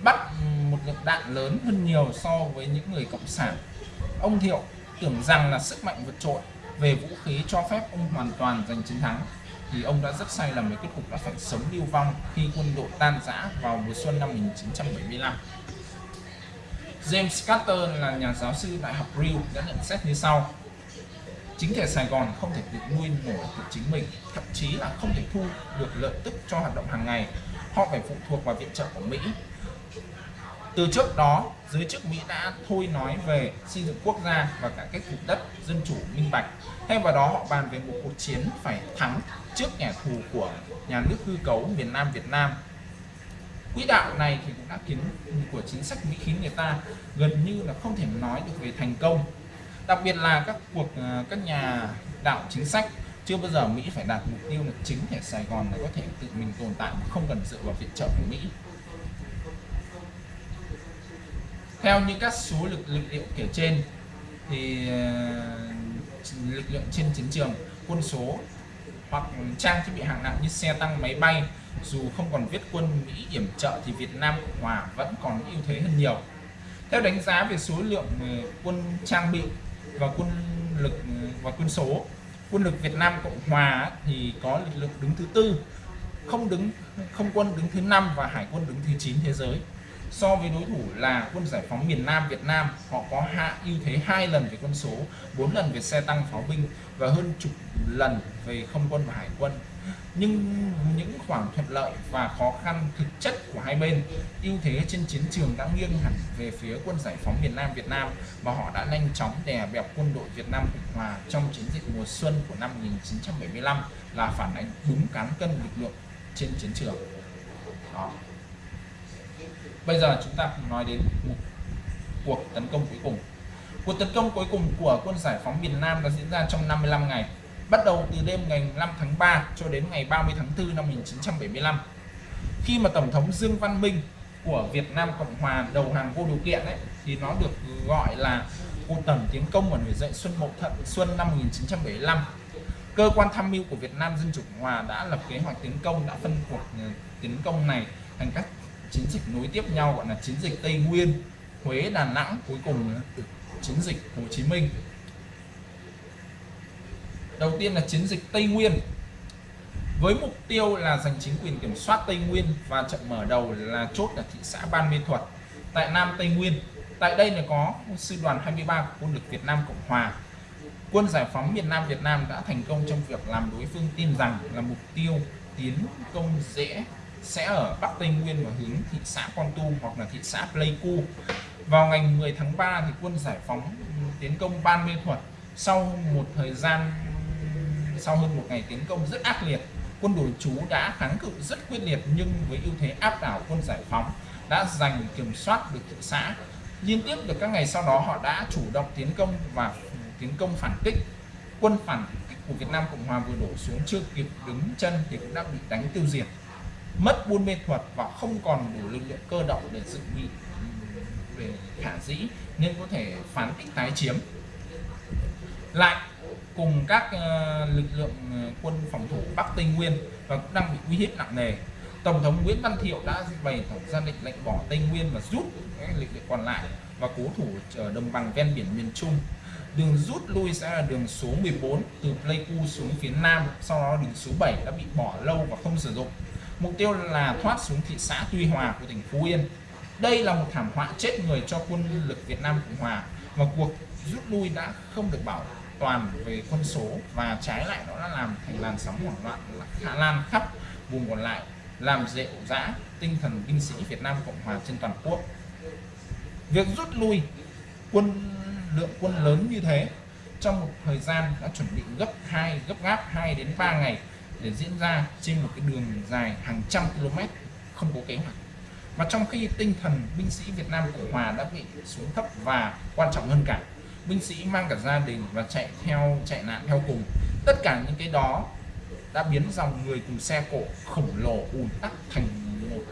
bắt ừ, một lượng đạn lớn hơn nhiều so với những người cộng sản. Ông Thiệu tưởng rằng là sức mạnh vượt trội về vũ khí cho phép ông hoàn toàn giành chiến thắng. Thì ông đã rất sai lầm với kết cục đã phải sống lưu vong khi quân đội tan rã vào mùa xuân năm 1975 James Carter là nhà giáo sư đại học Rio đã nhận xét như sau. Chính thể Sài Gòn không thể tự nuôi nổi tự chính mình, thậm chí là không thể thu được lợi tức cho hoạt động hàng ngày. Họ phải phụ thuộc vào viện trợ của Mỹ. Từ trước đó giới chức Mỹ đã thôi nói về xây dựng quốc gia và cả cách thực đất, dân chủ, minh bạch. Thay vào đó, họ bàn về một cuộc chiến phải thắng trước kẻ thù của nhà nước hư cấu miền Nam Việt Nam. Quỹ đạo này thì cũng đã khiến của chính sách Mỹ khiến người ta gần như là không thể nói được về thành công. Đặc biệt là các cuộc ờ, các nhà đạo chính sách, chưa bao giờ Mỹ phải đạt mục tiêu là chính thể Sài Gòn này có thể tự mình tồn tại mà không cần dựa vào viện trợ của Mỹ. Theo như các số lực lực liệu kể trên, thì ờ, lực lượng trên chiến trường, quân số hoặc trang thiết bị hạng nặng như xe tăng, máy bay, dù không còn viết quân Mỹ yểm trợ thì Việt Nam Cộng Hòa vẫn còn ưu thế hơn nhiều. Theo đánh giá về số lượng ờ, quân trang bị và quân lực ờ, và quân số, quân lực Việt Nam Cộng Hòa thì có lực lượng đứng thứ tư, không đứng, không quân đứng thứ năm và hải quân đứng thứ 9 thế giới so với đối thủ là quân giải phóng miền Nam Việt Nam, họ có hạ ưu thế hai lần về quân số 4 lần về xe tăng pháo binh và hơn chục lần về không quân và hải quân. Nhưng những khoảng thuận lợi và khó khăn thực chất của hai bên, ưu thế trên chiến trường đã nghiêng hẳn về phía quân giải phóng miền Nam Việt Nam và họ đã nhanh chóng đè bẹp quân đội Việt Nam Cộng Hòa trong chiến dịch mùa xuân của năm 1975 là phản ánh đúng cán cân lực lượng trên chiến trường. Đó bây giờ chúng ta cùng nói đến một cuộc tấn công cuối cùng. Cuộc tấn công cuối cùng của quân giải phóng miền Nam đã diễn ra trong 55 ngày, bắt đầu từ đêm ngày 5 tháng 3 cho đến ngày 30 tháng 4 năm 1975 khi mà Tổng thống Dương Văn Minh của Việt Nam Cộng Hòa đầu hàng vô điều kiện ấy, thì nó được gọi là cuộc tổng tiến công và nổi dậy Xuân Mậu Thận Xuân năm 1975 cơ quan tham mưu của Việt Nam Dân Chủ Cộng Hòa đã lập kế hoạch tiến công, đã phân cuộc ờ, tiến công này thành các chiến dịch nối tiếp nhau, gọi là chiến dịch Tây Nguyên, Huế, Đà Nẵng, cuối cùng là chiến dịch Hồ Chí Minh. Đầu tiên là chiến dịch Tây Nguyên. Với mục tiêu là giành chính quyền kiểm soát Tây Nguyên và trận mở đầu là chốt ở thị xã Ban Mê Thuật tại Nam Tây Nguyên. Tại đây là có sư đoàn 23 của quân lực Việt Nam Cộng Hòa. Quân giải phóng miền Nam Việt Nam đã thành công trong việc làm đối phương tin rằng là mục tiêu tiến công dễ sẽ ở Bắc Tây Nguyên và hướng thị xã Con Tum hoặc là thị xã Pleiku. Vào ngày 10 tháng 3 thì quân giải phóng ừ, tiến công Ban Mê Thuật. Sau một thời gian, sau hơn một ngày tiến công rất ác liệt, quân đồn trú đã kháng cự rất quyết liệt nhưng với ưu thế áp đảo quân giải phóng, đã giành kiểm soát được thị xã. Liên tiếp được các ngày sau đó, họ đã chủ động tiến công và ừ, tiến công phản kích. Quân phản kích của Việt Nam Cộng Hòa vừa đổ xuống chưa kịp đứng chân thì cũng đã bị đánh tiêu diệt mất buôn mê thuật và không còn đủ lực lượng cơ động để dự bị về khả dĩ nên có thể phản kích tái chiếm. Lại, cùng các ờ, lực lượng ờ, quân phòng thủ Bắc Tây Nguyên và cũng đang bị uy hiếp nặng nề, Tổng thống Nguyễn Văn Thiệu đã bày tỏ ra lệnh lệnh bỏ Tây Nguyên và rút các lực lượng còn lại và cố thủ ở đồng bằng ven biển miền Trung. Đường rút lui sẽ là đường số 14 từ Pleiku xuống phía Nam, sau đó đường số 7 đã bị bỏ lâu và không sử dụng mục tiêu là thoát xuống thị xã Tuy Hòa của tỉnh Phú Yên. Đây là một thảm họa chết người cho quân lực Việt Nam Cộng Hòa và cuộc rút lui đã không được bảo toàn về quân số và trái lại nó đã làm thành làn sóng hoảng loạn khả lan khắp vùng còn lại, làm dễ dã tinh thần binh sĩ Việt Nam Cộng Hòa trên toàn quốc. Việc rút lui quân, lượng quân lớn như thế trong một thời gian đã chuẩn bị gấp hai, gấp gáp 2 đến 3 ngày để diễn ra trên một cái đường dài hàng trăm km, không có kế hoạch. Và trong khi tinh thần binh sĩ Việt Nam Cộng Hòa đã bị xuống thấp và quan trọng hơn cả, binh sĩ mang cả gia đình và chạy theo, chạy nạn theo cùng, tất cả những cái đó đã biến dòng người cùng xe cộ khổng lồ ùn tắc thành một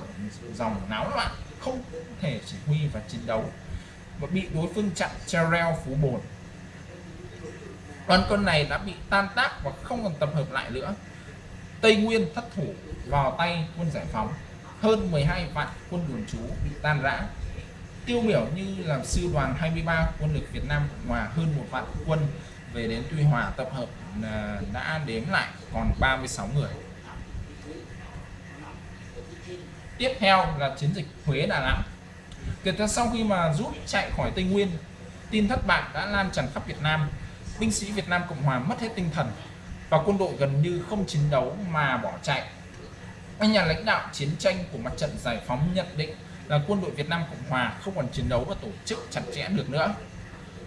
dòng náo loạn không thể chỉ huy và chiến đấu, và bị đối phương chặn treo reo phú bồn. Đoàn quân này đã bị tan tác và không còn tập hợp lại nữa. Tây Nguyên thất thủ, vào tay quân giải phóng. Hơn 12 vạn quân đồn trú bị tan rã. Tiêu biểu như là sư đoàn 23 quân lực Việt Nam Cộng Hòa hơn một vạn quân về đến Tuy Hòa tập hợp à, đã đếm lại còn 36 người. Tiếp theo là chiến dịch Huế Đà Nẵng. Kể từ sau khi mà rút chạy khỏi Tây Nguyên, tin thất bại đã lan tràn khắp Việt Nam. Binh sĩ Việt Nam Cộng Hòa mất hết tinh thần và quân đội gần như không chiến đấu mà bỏ chạy. Các nhà lãnh đạo chiến tranh của mặt trận giải phóng nhận định là quân đội Việt Nam Cộng Hòa không còn chiến đấu và tổ chức chặt chẽ được nữa.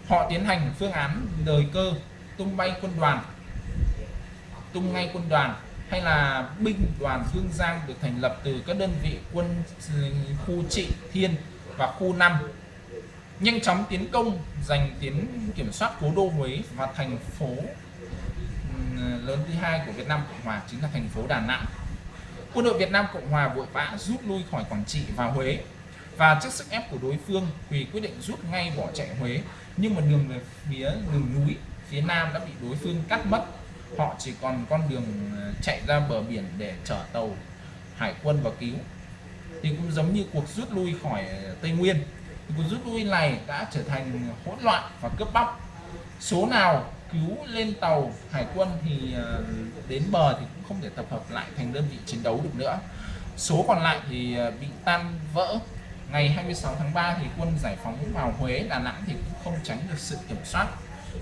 Họ tiến hành phương án đời cơ, tung bay quân đoàn, tung ngay quân đoàn, hay là binh đoàn Hương Giang được thành lập từ các đơn vị quân ừ, khu trị thiên và khu 5 nhanh chóng tiến công, giành tiến kiểm soát cố đô Huế và thành phố lớn thứ hai của Việt Nam Cộng Hòa chính là thành phố Đà Nẵng. Quân đội Việt Nam Cộng Hòa vội vã rút lui khỏi Quảng Trị và Huế. Và trước sức ép của đối phương, Quỳ quyết định rút ngay bỏ chạy Huế. Nhưng mà đường về phía đường núi, phía Nam đã bị đối phương cắt mất. Họ chỉ còn con đường ờ, chạy ra bờ biển để chở tàu, hải quân vào cứu. Thì cũng giống như cuộc rút lui khỏi ờ, Tây Nguyên. Cuộc rút lui này đã trở thành hỗn loạn và cướp bóc. Số nào cứu lên tàu hải quân thì ờ, đến bờ thì cũng không thể tập hợp lại thành đơn vị chiến đấu được nữa. Số còn lại thì ờ, bị tan vỡ. Ngày 26 tháng 3 thì quân giải phóng vào Huế, Đà Nẵng thì cũng không tránh được sự kiểm soát.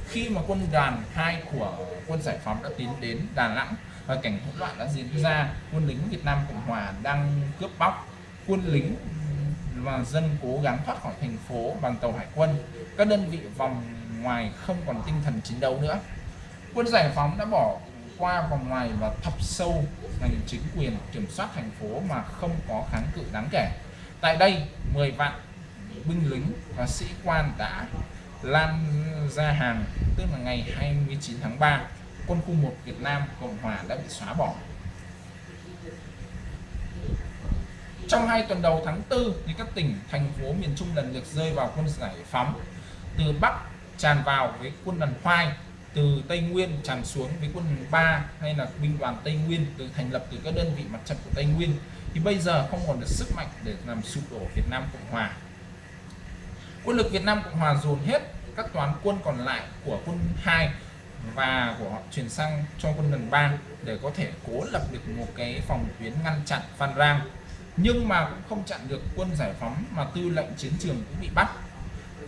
Khi mà quân đoàn 2 của quân giải phóng đã tiến đến Đà Nẵng và cảnh hỗn loạn đã diễn ra, quân lính Việt Nam Cộng Hòa đang cướp bóc. Quân lính và dân cố gắng thoát khỏi thành phố bằng tàu hải quân. Các đơn vị vòng ngoài không còn tinh thần chiến đấu nữa. Quân giải phóng đã bỏ qua vòng ngoài và thập sâu ngành chính quyền kiểm soát thành phố mà không có kháng cự đáng kể. Tại đây 10 vạn binh lính và sĩ quan đã lan ra hàng, tức là ngày 29 tháng 3 quân khu 1 Việt Nam Cộng Hòa đã bị xóa bỏ. Trong hai tuần đầu tháng 4 thì các tỉnh, thành phố miền Trung lần lượt rơi vào quân giải phóng. Từ Bắc tràn vào với quân đoàn khoai từ Tây Nguyên tràn xuống với quân 3 hay là binh đoàn Tây Nguyên được thành lập từ các đơn vị mặt trận của Tây Nguyên. Thì bây giờ không còn được sức mạnh để làm sụp đổ Việt Nam Cộng Hòa. Quân lực Việt Nam Cộng Hòa dồn hết các toán quân còn lại của quân 2 và của họ chuyển sang cho quân đoàn 3 để có thể cố lập được một cái phòng tuyến ngăn chặn Phan Rang. Nhưng mà cũng không chặn được quân giải phóng mà tư lệnh chiến trường cũng bị bắt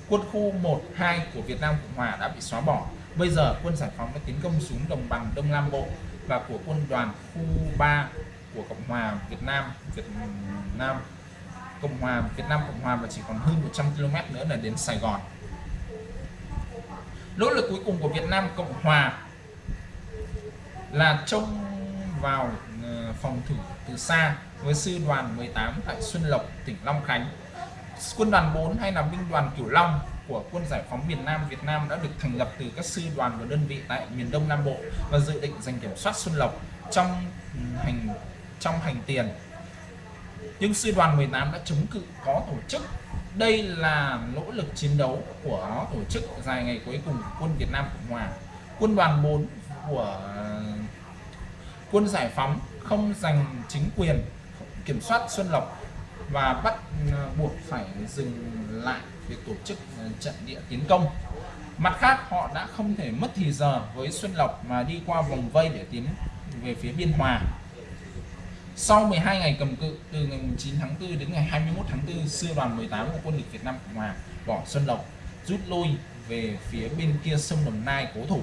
quân khu 1 2 của Việt Nam Cộng Hòa đã bị xóa bỏ. Bây giờ, quân giải phóng đã tiến công xuống đồng bằng Đông Nam Bộ và của quân đoàn khu 3 của Cộng hòa Việt Nam Việt Nam Cộng hòa, Việt Nam Cộng hòa và chỉ còn hơn 100 km nữa là đến Sài Gòn. Nỗ lực cuối cùng của Việt Nam Cộng hòa là trông vào ờ, phòng thủ từ xa với sư đoàn 18 tại Xuân Lộc, tỉnh Long Khánh quân đoàn 4 hay là binh đoàn Cửu Long của quân giải phóng miền Nam Việt Nam đã được thành lập từ các sư đoàn và đơn vị tại miền Đông Nam Bộ và dự định giành kiểm soát Xuân Lộc trong hành trong hành tiền. Nhưng sư đoàn 18 đã chống cự, có tổ chức. Đây là nỗ lực chiến đấu của tổ chức dài ngày cuối cùng của quân Việt Nam Cộng Hòa. Quân đoàn 4 của, quân giải phóng không giành chính quyền kiểm soát Xuân Lộc và bắt ờ, buộc phải dừng lại việc tổ chức ờ, trận địa tiến công. Mặt khác, họ đã không thể mất thì giờ với Xuân Lộc mà đi qua vòng vây để tiến về phía Biên Hòa. Sau 12 ngày cầm cự, từ ngày 9 tháng 4 đến ngày 21 tháng 4 sư đoàn 18 của quân lực Việt Nam Cộng Hòa bỏ Xuân Lộc, rút lui về phía bên kia sông Đồng Nai cố thủ.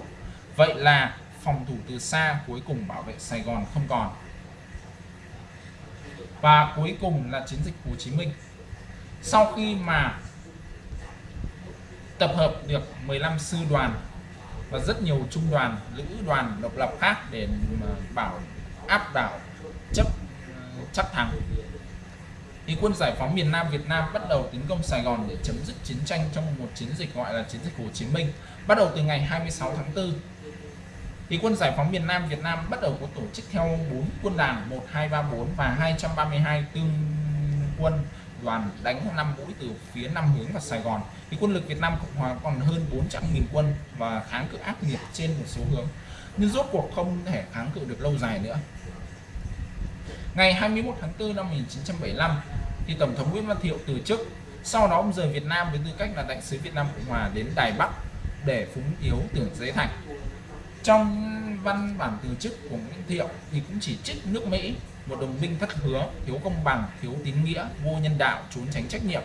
Vậy là phòng thủ từ xa cuối cùng bảo vệ Sài Gòn không còn và cuối cùng là chiến dịch Hồ Chí Minh. Sau khi mà tập hợp được 15 sư đoàn và rất nhiều trung đoàn, lữ đoàn độc lập khác để bảo áp đảo, chấp ờ, chắc thắng, thì quân giải phóng miền Nam Việt Nam bắt đầu tiến công Sài Gòn để chấm dứt chiến tranh trong một chiến dịch gọi là chiến dịch Hồ Chí Minh, bắt đầu từ ngày 26 tháng 4 thì quân giải phóng miền Nam Việt Nam bắt đầu có tổ chức theo 4 quân đàn 1 2 3 4 và 232 tương quân đoàn đánh 5 mũi từ phía Nam hướng vào Sài Gòn. Thì quân lực Việt Nam Cộng Hòa còn hơn 400.000 quân và kháng cự ác liệt trên một số hướng. Nhưng rốt cuộc không thể kháng cự được lâu dài nữa. Ngày 21 tháng 4 năm 1975 thì Tổng thống Nguyễn Văn Thiệu từ chức. Sau đó, ông rời Việt Nam với tư cách là đại sứ Việt Nam Cộng Hòa đến Đài Bắc để phúng yếu tưởng giới thành trong văn bản từ chức của Nguyễn Thiệu thì cũng chỉ trích nước Mỹ, một đồng minh thất hứa, thiếu công bằng, thiếu tín nghĩa, vô nhân đạo, trốn tránh trách nhiệm.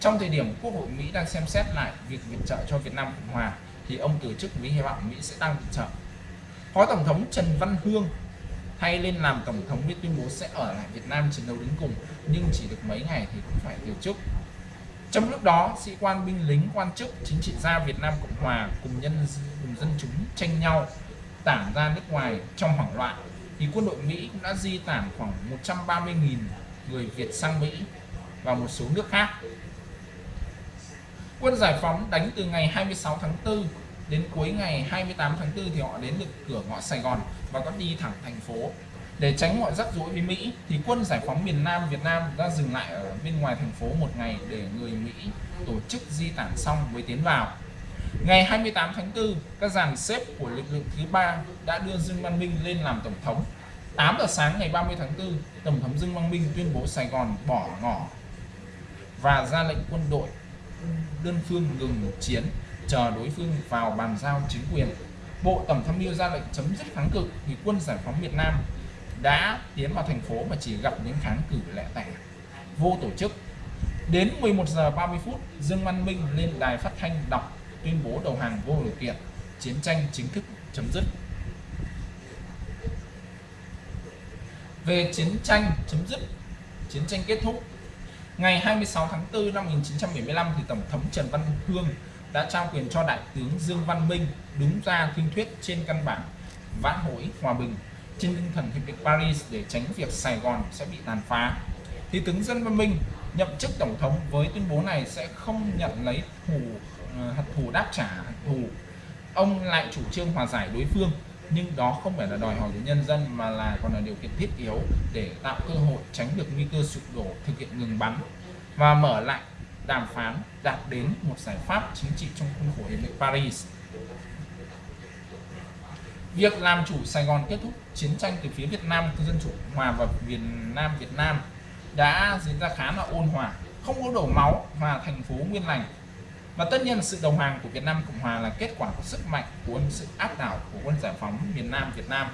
Trong thời điểm Quốc hội Mỹ đang xem xét lại việc viện trợ cho Việt Nam Cộng Hòa, thì ông từ chức với hy vọng Mỹ sẽ tăng viện trợ. Phó Tổng thống Trần Văn Hương thay lên làm tổng thống biết tuyên bố sẽ ở lại Việt Nam chiến đấu đến cùng, nhưng chỉ được mấy ngày thì cũng phải từ chức trong lúc đó, sĩ quan, binh lính, quan chức, chính trị gia Việt Nam Cộng Hòa cùng nhân cùng dân chúng tranh nhau tản ra nước ngoài trong hoảng loạn, thì quân đội Mỹ cũng đã di tản khoảng 130.000 người Việt sang Mỹ và một số nước khác. Quân giải phóng đánh từ ngày 26 tháng 4 đến cuối ngày 28 tháng 4 thì họ đến được cửa ngõ Sài Gòn và có đi thẳng thành phố để tránh mọi rắc rối với Mỹ, thì quân giải phóng miền Nam Việt Nam đã dừng lại ở bên ngoài thành phố một ngày để người Mỹ tổ chức di tản xong mới tiến vào. Ngày 28 tháng 4 các dàn xếp của lực lượng thứ ba đã đưa Dương Văn Minh lên làm tổng thống. 8 giờ sáng ngày 30 tháng 4 tổng thống Dương Văn Minh tuyên bố Sài Gòn bỏ ngỏ và ra lệnh quân đội đơn phương ngừng chiến, chờ đối phương vào bàn giao chính quyền. Bộ Tổng tham mưu ra lệnh chấm dứt kháng cự, thì quân giải phóng Việt Nam đã tiến vào thành phố mà chỉ gặp những kháng cử lẻ tẻ. Vô tổ chức. Đến 11 giờ 30 phút, Dương Văn Minh lên đài phát thanh đọc, tuyên bố đầu hàng vô điều kiện, chiến tranh chính thức chấm dứt. Về chiến tranh chấm dứt, chiến tranh kết thúc, ngày 26 tháng 4 năm 1975 thì Tổng thống Trần Văn Hương đã trao quyền cho Đại tướng Dương Văn Minh đứng ra tuyên thuyết trên căn bản vãn hồi hòa bình trên tinh thần hiệp định Paris để tránh việc Sài Gòn sẽ bị tàn phá, thì tướng dân Văn Minh, nhậm chức tổng thống với tuyên bố này sẽ không nhận lấy thù ờ, hạt thù đáp trả hạt thù ông lại chủ trương hòa giải đối phương, nhưng đó không phải là đòi hỏi của nhân dân mà là còn là điều kiện thiết yếu để tạo cơ hội tránh được nguy cơ sụp đổ, thực hiện ngừng bắn và mở lại đàm phán đạt đến một giải pháp chính trị trong khuôn khổ hiệp định Paris. Việc làm chủ Sài Gòn kết thúc chiến tranh từ phía Việt Nam Dân Chủ Hòa và Việt Nam Việt Nam đã diễn ra khá là ôn hòa, không có đổ máu và thành phố nguyên lành. Và tất nhiên sự đồng hàng của Việt Nam Cộng Hòa là kết quả của sức mạnh của sự áp đảo của quân giải phóng miền Nam Việt Nam.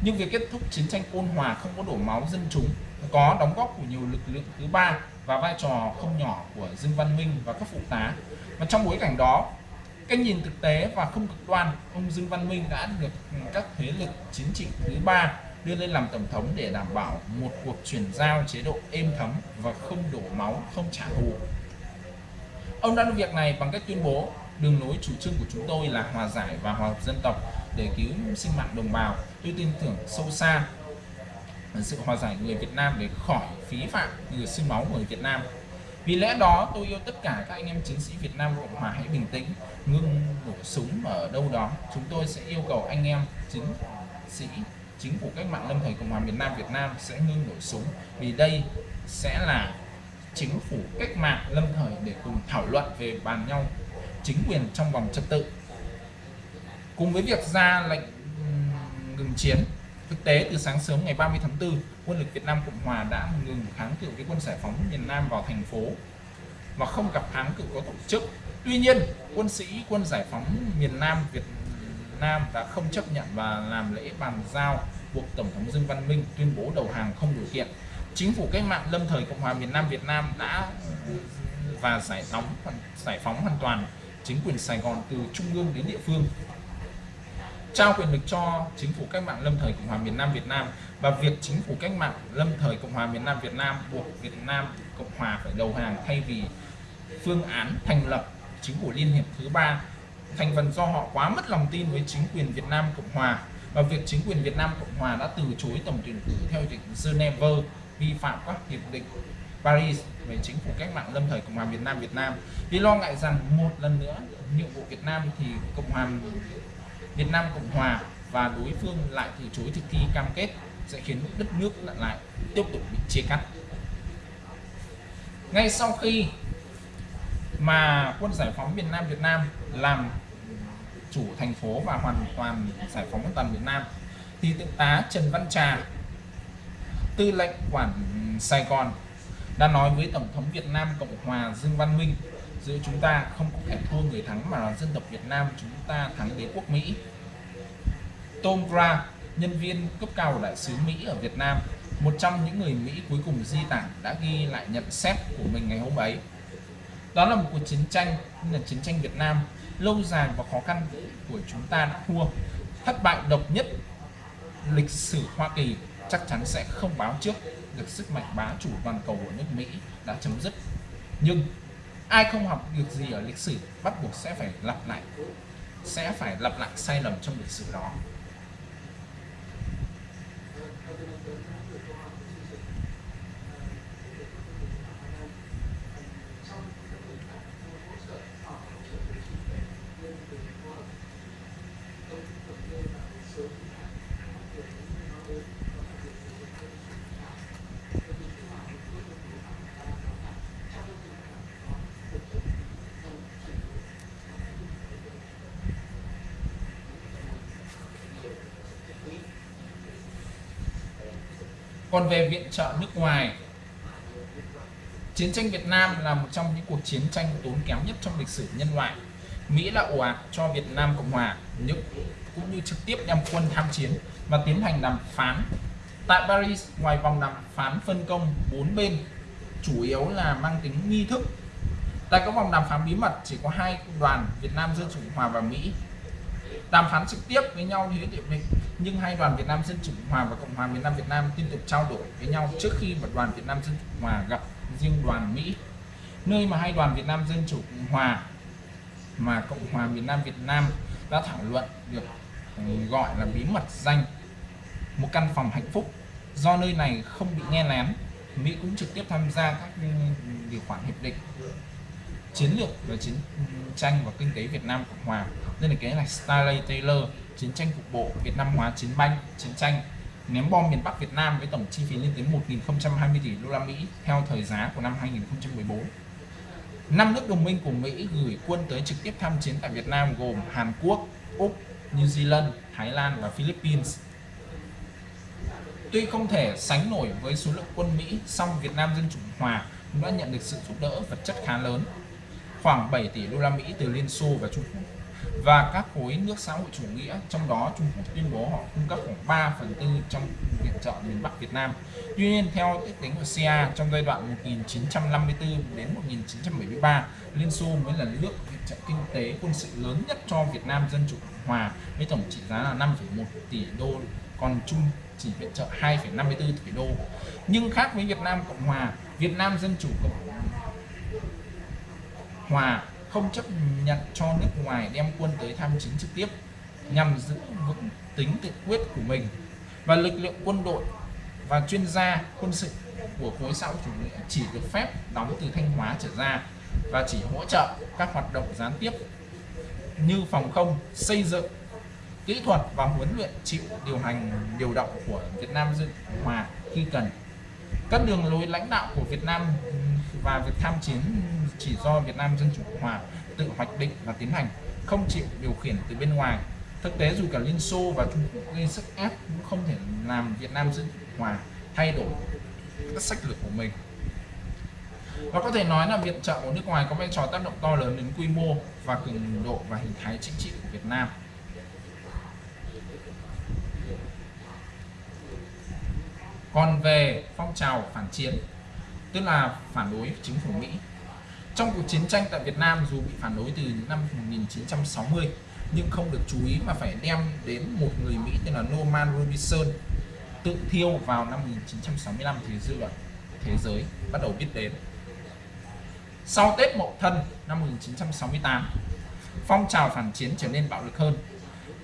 Nhưng việc kết thúc chiến tranh ôn hòa không có đổ máu dân chúng có đóng góp của nhiều lực lượng thứ ba và vai trò không nhỏ của Dương Văn Minh và các phụ tá và trong bối cảnh đó cách nhìn thực tế và không cực đoan ông Dương Văn Minh đã được các thế lực chính trị thứ ba đưa lên làm tổng thống để đảm bảo một cuộc chuyển giao chế độ êm thấm và không đổ máu, không trả thù. Ông đã làm việc này bằng cách tuyên bố đường lối chủ trương của chúng tôi là hòa giải và hòa hợp dân tộc để cứu sinh mạng đồng bào. Tôi tin tưởng sâu xa sự hòa giải người Việt Nam để khỏi phí phạm người sinh máu người Việt Nam. Vì lẽ đó tôi yêu tất cả các anh em chiến sĩ Việt Nam Cộng Hòa hãy bình tĩnh, ngưng nổ súng ở đâu đó. Chúng tôi sẽ yêu cầu anh em chiến sĩ chính phủ cách mạng lâm thời Cộng hòa miền Nam Việt Nam sẽ ngưng nổ súng vì đây sẽ là chính phủ cách mạng lâm thời để cùng thảo luận về bàn nhau chính quyền trong vòng trật tự. Cùng với việc ra lệnh ngừng chiến Thực tế, từ sáng sớm ngày 30 tháng 4, quân lực Việt Nam Cộng Hòa đã ngừng kháng cự với quân giải phóng miền Nam vào thành phố và không gặp kháng cự có tổ chức. Tuy nhiên, quân sĩ quân giải phóng miền Nam Việt Nam đã không chấp nhận và làm lễ bàn giao buộc Tổng thống Dương Văn Minh tuyên bố đầu hàng không điều kiện. Chính phủ cách mạng lâm thời Cộng hòa miền Nam Việt Nam đã và giải phóng giải phóng hoàn toàn chính quyền Sài Gòn từ trung ương đến địa phương trao quyền lực cho chính phủ cách mạng lâm thời Cộng hòa miền Nam Việt Nam và việc chính phủ cách mạng lâm thời Cộng hòa miền Nam Việt Nam buộc Việt Nam Cộng hòa phải đầu hàng thay vì phương án thành lập chính phủ liên hiệp thứ ba, thành phần do họ quá mất lòng tin với chính quyền Việt Nam Cộng hòa. Và việc chính quyền Việt Nam Cộng hòa đã từ chối tổng tuyển cử theo hiệp định Geneva vi phạm các hiệp định Paris về chính phủ cách mạng lâm thời Cộng hòa Việt Nam Việt Nam. Vì lo ngại rằng một lần nữa, nhiệm vụ Việt Nam thì Cộng hòa Việt Nam Cộng Hòa và đối phương lại từ chối thực thi cam kết sẽ khiến đất nước lại lại, tiếp tục bị chia cắt. Ngay sau khi mà quân giải phóng miền Nam Việt Nam làm chủ thành phố và hoàn toàn giải phóng toàn Việt Nam, thì thượng tá Trần Văn Trà, tư lệnh quản Sài Gòn, đã nói với Tổng thống Việt Nam Cộng Hòa Dương Văn Minh giữa chúng ta không có kẻ thua người thắng mà là dân tộc Việt Nam chúng ta thắng đế quốc Mỹ. Tom Gra nhân viên cấp cao của đại sứ Mỹ ở Việt Nam, một trong những người Mỹ cuối cùng di tản, đã ghi lại nhận xét của mình ngày hôm ấy. Đó là một cuộc chiến tranh là chiến tranh Việt Nam, lâu dài và khó khăn của chúng ta đã thua. Thất bại độc nhất lịch sử Hoa Kỳ chắc chắn sẽ không báo trước được sức mạnh bá chủ toàn cầu của nước Mỹ đã chấm dứt. Nhưng ai không học được gì ở lịch sử, bắt buộc sẽ phải lặp lại, sẽ phải lặp lại sai lầm trong lịch sử đó. Còn về viện trợ nước ngoài. Chiến tranh Việt Nam là một trong những cuộc chiến tranh tốn kém nhất trong lịch sử nhân loại. Mỹ là ồ ạt cho Việt Nam Cộng Hòa, nhưng cũng như trực tiếp đem quân tham chiến và tiến hành đàm phán. Tại Paris, ngoài vòng đàm phán phân công bốn bên, chủ yếu là mang tính nghi thức. Tại các vòng đàm phán bí mật, chỉ có hai đoàn Việt Nam Dân Chủ Hòa và Mỹ đàm phán trực tiếp với nhau như hiệp mình. Nhưng hai đoàn Việt Nam Dân Chủ Cộng Hòa và Cộng hòa miền Nam Việt Nam liên tục trao đổi với nhau trước khi mà đoàn Việt Nam Dân Chủ Cộng Hòa gặp riêng đoàn Mỹ. Nơi mà hai đoàn Việt Nam Dân Chủ Cộng Hòa mà Cộng hòa miền Nam Việt Nam đã thảo luận được ừ, gọi là bí mật danh một căn phòng hạnh phúc. Do nơi này không bị nghe lén, Mỹ cũng trực tiếp tham gia các ừ, điều khoản hiệp định chiến lược về chiến tranh và kinh tế Việt Nam Cộng Hòa đây là cái là Stanley Taylor chiến tranh cục bộ Việt Nam hóa chiến banh chiến tranh ném bom miền Bắc Việt Nam với tổng chi phí lên tới 1.020 tỷ đô la Mỹ theo thời giá của năm 2014 năm nước đồng minh của Mỹ gửi quân tới trực tiếp tham chiến tại Việt Nam gồm Hàn Quốc, Úc, New Zealand, Thái Lan và Philippines. Tuy không thể sánh nổi với số lượng quân Mỹ, song Việt Nam Dân Chủ Hòa cũng đã nhận được sự giúp đỡ vật chất khá lớn, khoảng 7 tỷ đô la Mỹ từ Liên Xô và Trung Quốc. Và các khối nước xã hội chủ nghĩa trong đó Trung Quốc tuyên bố họ cung cấp khoảng 3 phần tư trong viện trợ miền Bắc Việt Nam. Tuy nhiên theo ước tính của CIA trong giai đoạn 1954 đến 1973 Liên Xô mới là nước viện trợ kinh tế quân sự lớn nhất cho Việt Nam Dân Chủ Cộng Hòa với tổng trị giá là 5,1 tỷ đô còn Trung chỉ viện trợ 2,54 tỷ đô. Nhưng khác với Việt Nam Cộng Hòa Việt Nam Dân Chủ Cộng Hòa không chấp nhận cho nước ngoài đem quân tới tham chiến trực tiếp nhằm giữ vững tính tự quyết của mình và lực lượng quân đội và chuyên gia quân sự của khối xã hội chủ nghĩa chỉ được phép đóng từ Thanh Hóa trở ra và chỉ hỗ trợ các hoạt động gián tiếp như phòng không, xây dựng, kỹ thuật và huấn luyện chịu điều hành điều động của Việt Nam Dân Hòa khi cần. Các đường lối lãnh đạo của Việt Nam và việc tham chiến chỉ do Việt Nam Dân Chủ Cộng Hòa tự hoạch định và tiến hành, không chịu điều khiển từ bên ngoài. Thực tế dù cả Liên Xô và Trung Quốc gây sức ép cũng không thể làm Việt Nam Dân Chủ Cộng Hòa thay đổi các sách lược của mình. Và có thể nói là viện trợ của nước ngoài có vai trò tác động to lớn đến quy mô và cường độ và hình thái chính trị của Việt Nam. Còn về phong trào phản chiến, tức là phản đối chính phủ Mỹ. Trong cuộc chiến tranh tại Việt Nam dù bị phản đối từ năm 1960 nhưng không được chú ý mà phải đem đến một người Mỹ tên là Norman Robinson tự thiêu vào năm 1965 thì dư luận thế giới bắt đầu biết đến. Sau Tết Mậu Thân năm 1968, phong trào phản chiến trở nên bạo lực hơn.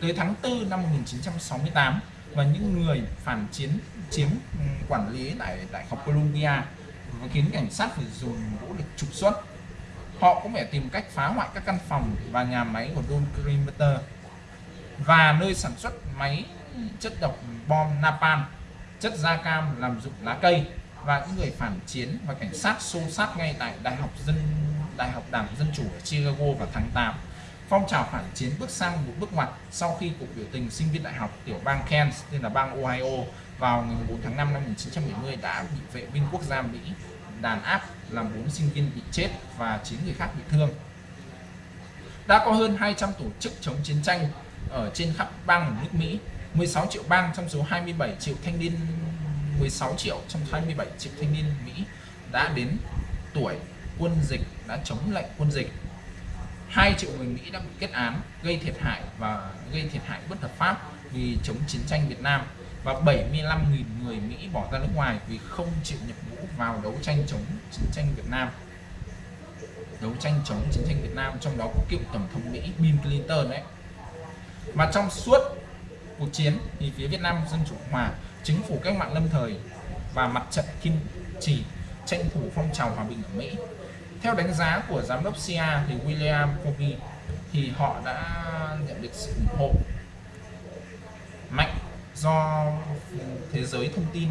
Tới tháng 4 năm 1968 và những người phản chiến chiếm ừ, quản lý tại Đại học Columbia và khiến cảnh sát phải dùng vũ lực trục xuất. Họ cũng phải tìm cách phá hoại các căn phòng và nhà máy của Don Perimeter và nơi sản xuất máy chất độc bom napalm, chất da cam làm dụng lá cây và những người phản chiến và cảnh sát xô sát ngay tại Đại học Dân Đại học Đảng Dân Chủ ở Chicago vào tháng 8. Phong trào phản chiến bước sang một bước ngoặt sau khi cuộc biểu tình sinh viên đại học tiểu bang Kansas tên là bang Ohio vào ngày 4 tháng 5 năm 1970 đã bị vệ binh quốc gia Mỹ đàn áp làm 4 sinh viên bị chết và 9 người khác bị thương. Đã có hơn 200 tổ chức chống chiến tranh ở trên khắp bang nước Mỹ 16 triệu bang trong số 27 triệu thanh niên 16 triệu trong 27 triệu thanh niên Mỹ đã đến tuổi quân dịch, đã chống lệnh quân dịch 2 triệu người Mỹ đã bị kết án, gây thiệt hại và gây thiệt hại bất hợp pháp vì chống chiến tranh Việt Nam và 75.000 người Mỹ bỏ ra nước ngoài vì không chịu nhập ngũ vào đấu tranh chống chiến tranh Việt Nam đấu tranh chống chiến tranh Việt Nam, trong đó có cựu tổng thống Mỹ Bill Clinton đấy mà trong suốt cuộc chiến thì phía Việt Nam Dân Chủ Hòa, chính phủ cách mạng lâm thời và mặt trận kiên trì tranh thủ phong trào hòa bình ở Mỹ. Theo đánh giá của giám đốc CIA thì William Covey thì họ đã nhận được sự ủng hộ mạnh do thế giới thông tin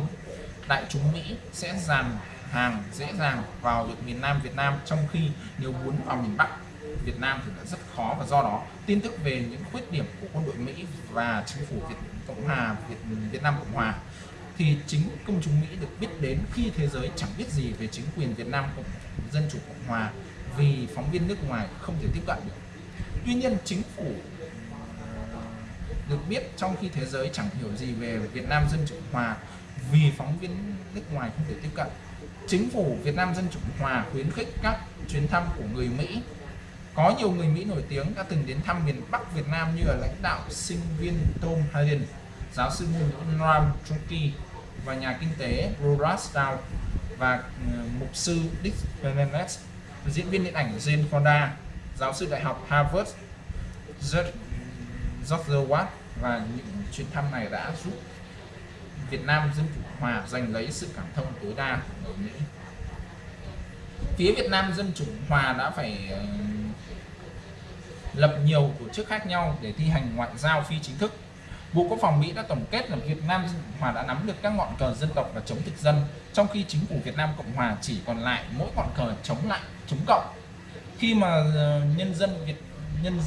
đại chúng Mỹ sẽ dàn hàng dễ dàng vào được miền Nam Việt Nam trong khi nếu muốn vào miền Bắc Việt Nam thì đã rất khó và do đó tin tức về những khuyết điểm của quân đội Mỹ và chính phủ Việt Cộng hòa Việt, Việt Nam Cộng hòa thì chính công chúng Mỹ được biết đến khi thế giới chẳng biết gì về chính quyền Việt Nam Cộng Dân Chủ Cộng Hòa vì phóng viên nước ngoài không thể tiếp cận được. Tuy nhiên chính phủ được biết trong khi thế giới chẳng hiểu gì về Việt Nam Dân Chủ Cộng Hòa vì phóng viên nước ngoài không thể tiếp cận. Chính phủ Việt Nam Dân Chủ Hòa khuyến khích các chuyến thăm của người Mỹ có nhiều người Mỹ nổi tiếng đã từng đến thăm miền Bắc Việt Nam như là lãnh đạo sinh viên Tom Hayden, giáo sư ngôn ngữ Ram Chomsky và nhà kinh tế Roras Dow và ờ, mục sư Dick Benenes, diễn viên điện ảnh Jane Fonda, giáo sư đại học Harvard George Watt và những chuyến thăm này đã giúp Việt Nam Dân Chủ Hòa giành lấy sự cảm thông tối đa của người Mỹ. Phía Việt Nam Dân Chủ Hòa đã phải ờ, lập nhiều tổ chức khác nhau để thi hành ngoại giao phi chính thức. Bộ Quốc phòng Mỹ đã tổng kết là Việt Nam Dân Chủ Hòa đã nắm được các ngọn cờ dân tộc và chống thực dân, trong khi chính phủ Việt Nam Cộng Hòa chỉ còn lại mỗi ngọn cờ chống lại, chống cộng. Khi mà ờ, nhân dân Việt nhân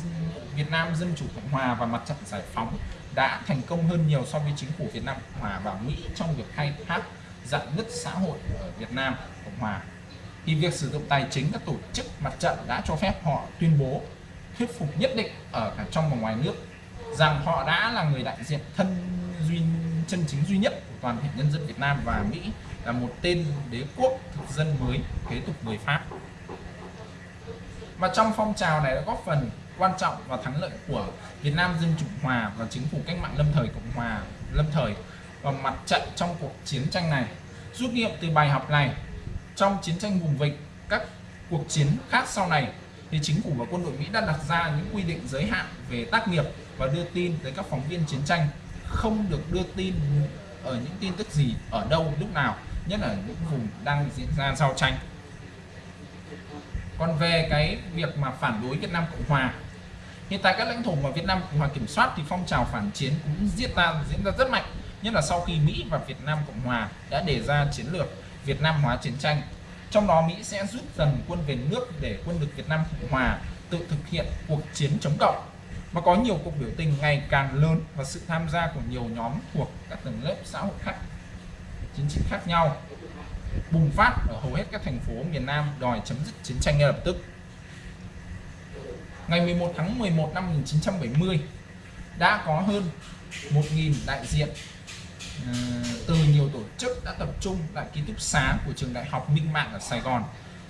Việt Nam Dân Chủ Cộng Hòa và mặt trận giải phóng đã thành công hơn nhiều so với chính phủ Việt Nam, Cộng Hòa và Mỹ trong việc khai thác dạn nứt xã hội ở Việt Nam, Cộng Hòa. Thì việc sử dụng tài chính các tổ chức mặt trận đã cho phép họ tuyên bố, thuyết phục nhất định ở cả trong và ngoài nước rằng họ đã là người đại diện thân duy, chân chính duy nhất của toàn thể nhân dân Việt Nam và Mỹ là một tên đế quốc thực dân mới, kế tục người Pháp. Và trong phong trào này đã góp phần quan trọng và thắng lợi của Việt Nam Dân Chủ Hòa và chính phủ cách mạng lâm thời Cộng Hòa lâm thời và mặt trận trong cuộc chiến tranh này. Rút nghiệm từ bài học này, trong chiến tranh vùng vịnh, các cuộc chiến khác sau này thì chính phủ và quân đội Mỹ đã đặt ra những quy định giới hạn về tác nghiệp và đưa tin tới các phóng viên chiến tranh không được đưa tin ở những tin tức gì ở đâu lúc nào nhất là những vùng đang diễn ra giao tranh còn về cái việc mà phản đối Việt Nam Cộng Hòa hiện tại các lãnh thổ mà Việt Nam Cộng Hòa kiểm soát thì phong trào phản chiến cũng diễn ra diễn ra rất mạnh, nhất là sau khi Mỹ và Việt Nam Cộng Hòa đã đề ra chiến lược Việt Nam hóa chiến tranh trong đó Mỹ sẽ rút dần quân về nước để quân lực Việt Nam Cộng Hòa tự thực hiện cuộc chiến chống cộng mà có nhiều cuộc biểu tình ngày càng lớn và sự tham gia của nhiều nhóm thuộc các tầng lớp xã hội khác, chính trị khác nhau bùng phát ở hầu hết các thành phố miền Nam đòi chấm dứt chiến tranh ngay lập tức. Ngày 11 tháng 11 năm 1970 đã có hơn 1.000 đại diện ờ, từ nhiều tổ chức đã tập trung tại ký túc xá của trường đại học Minh Mạng ở Sài Gòn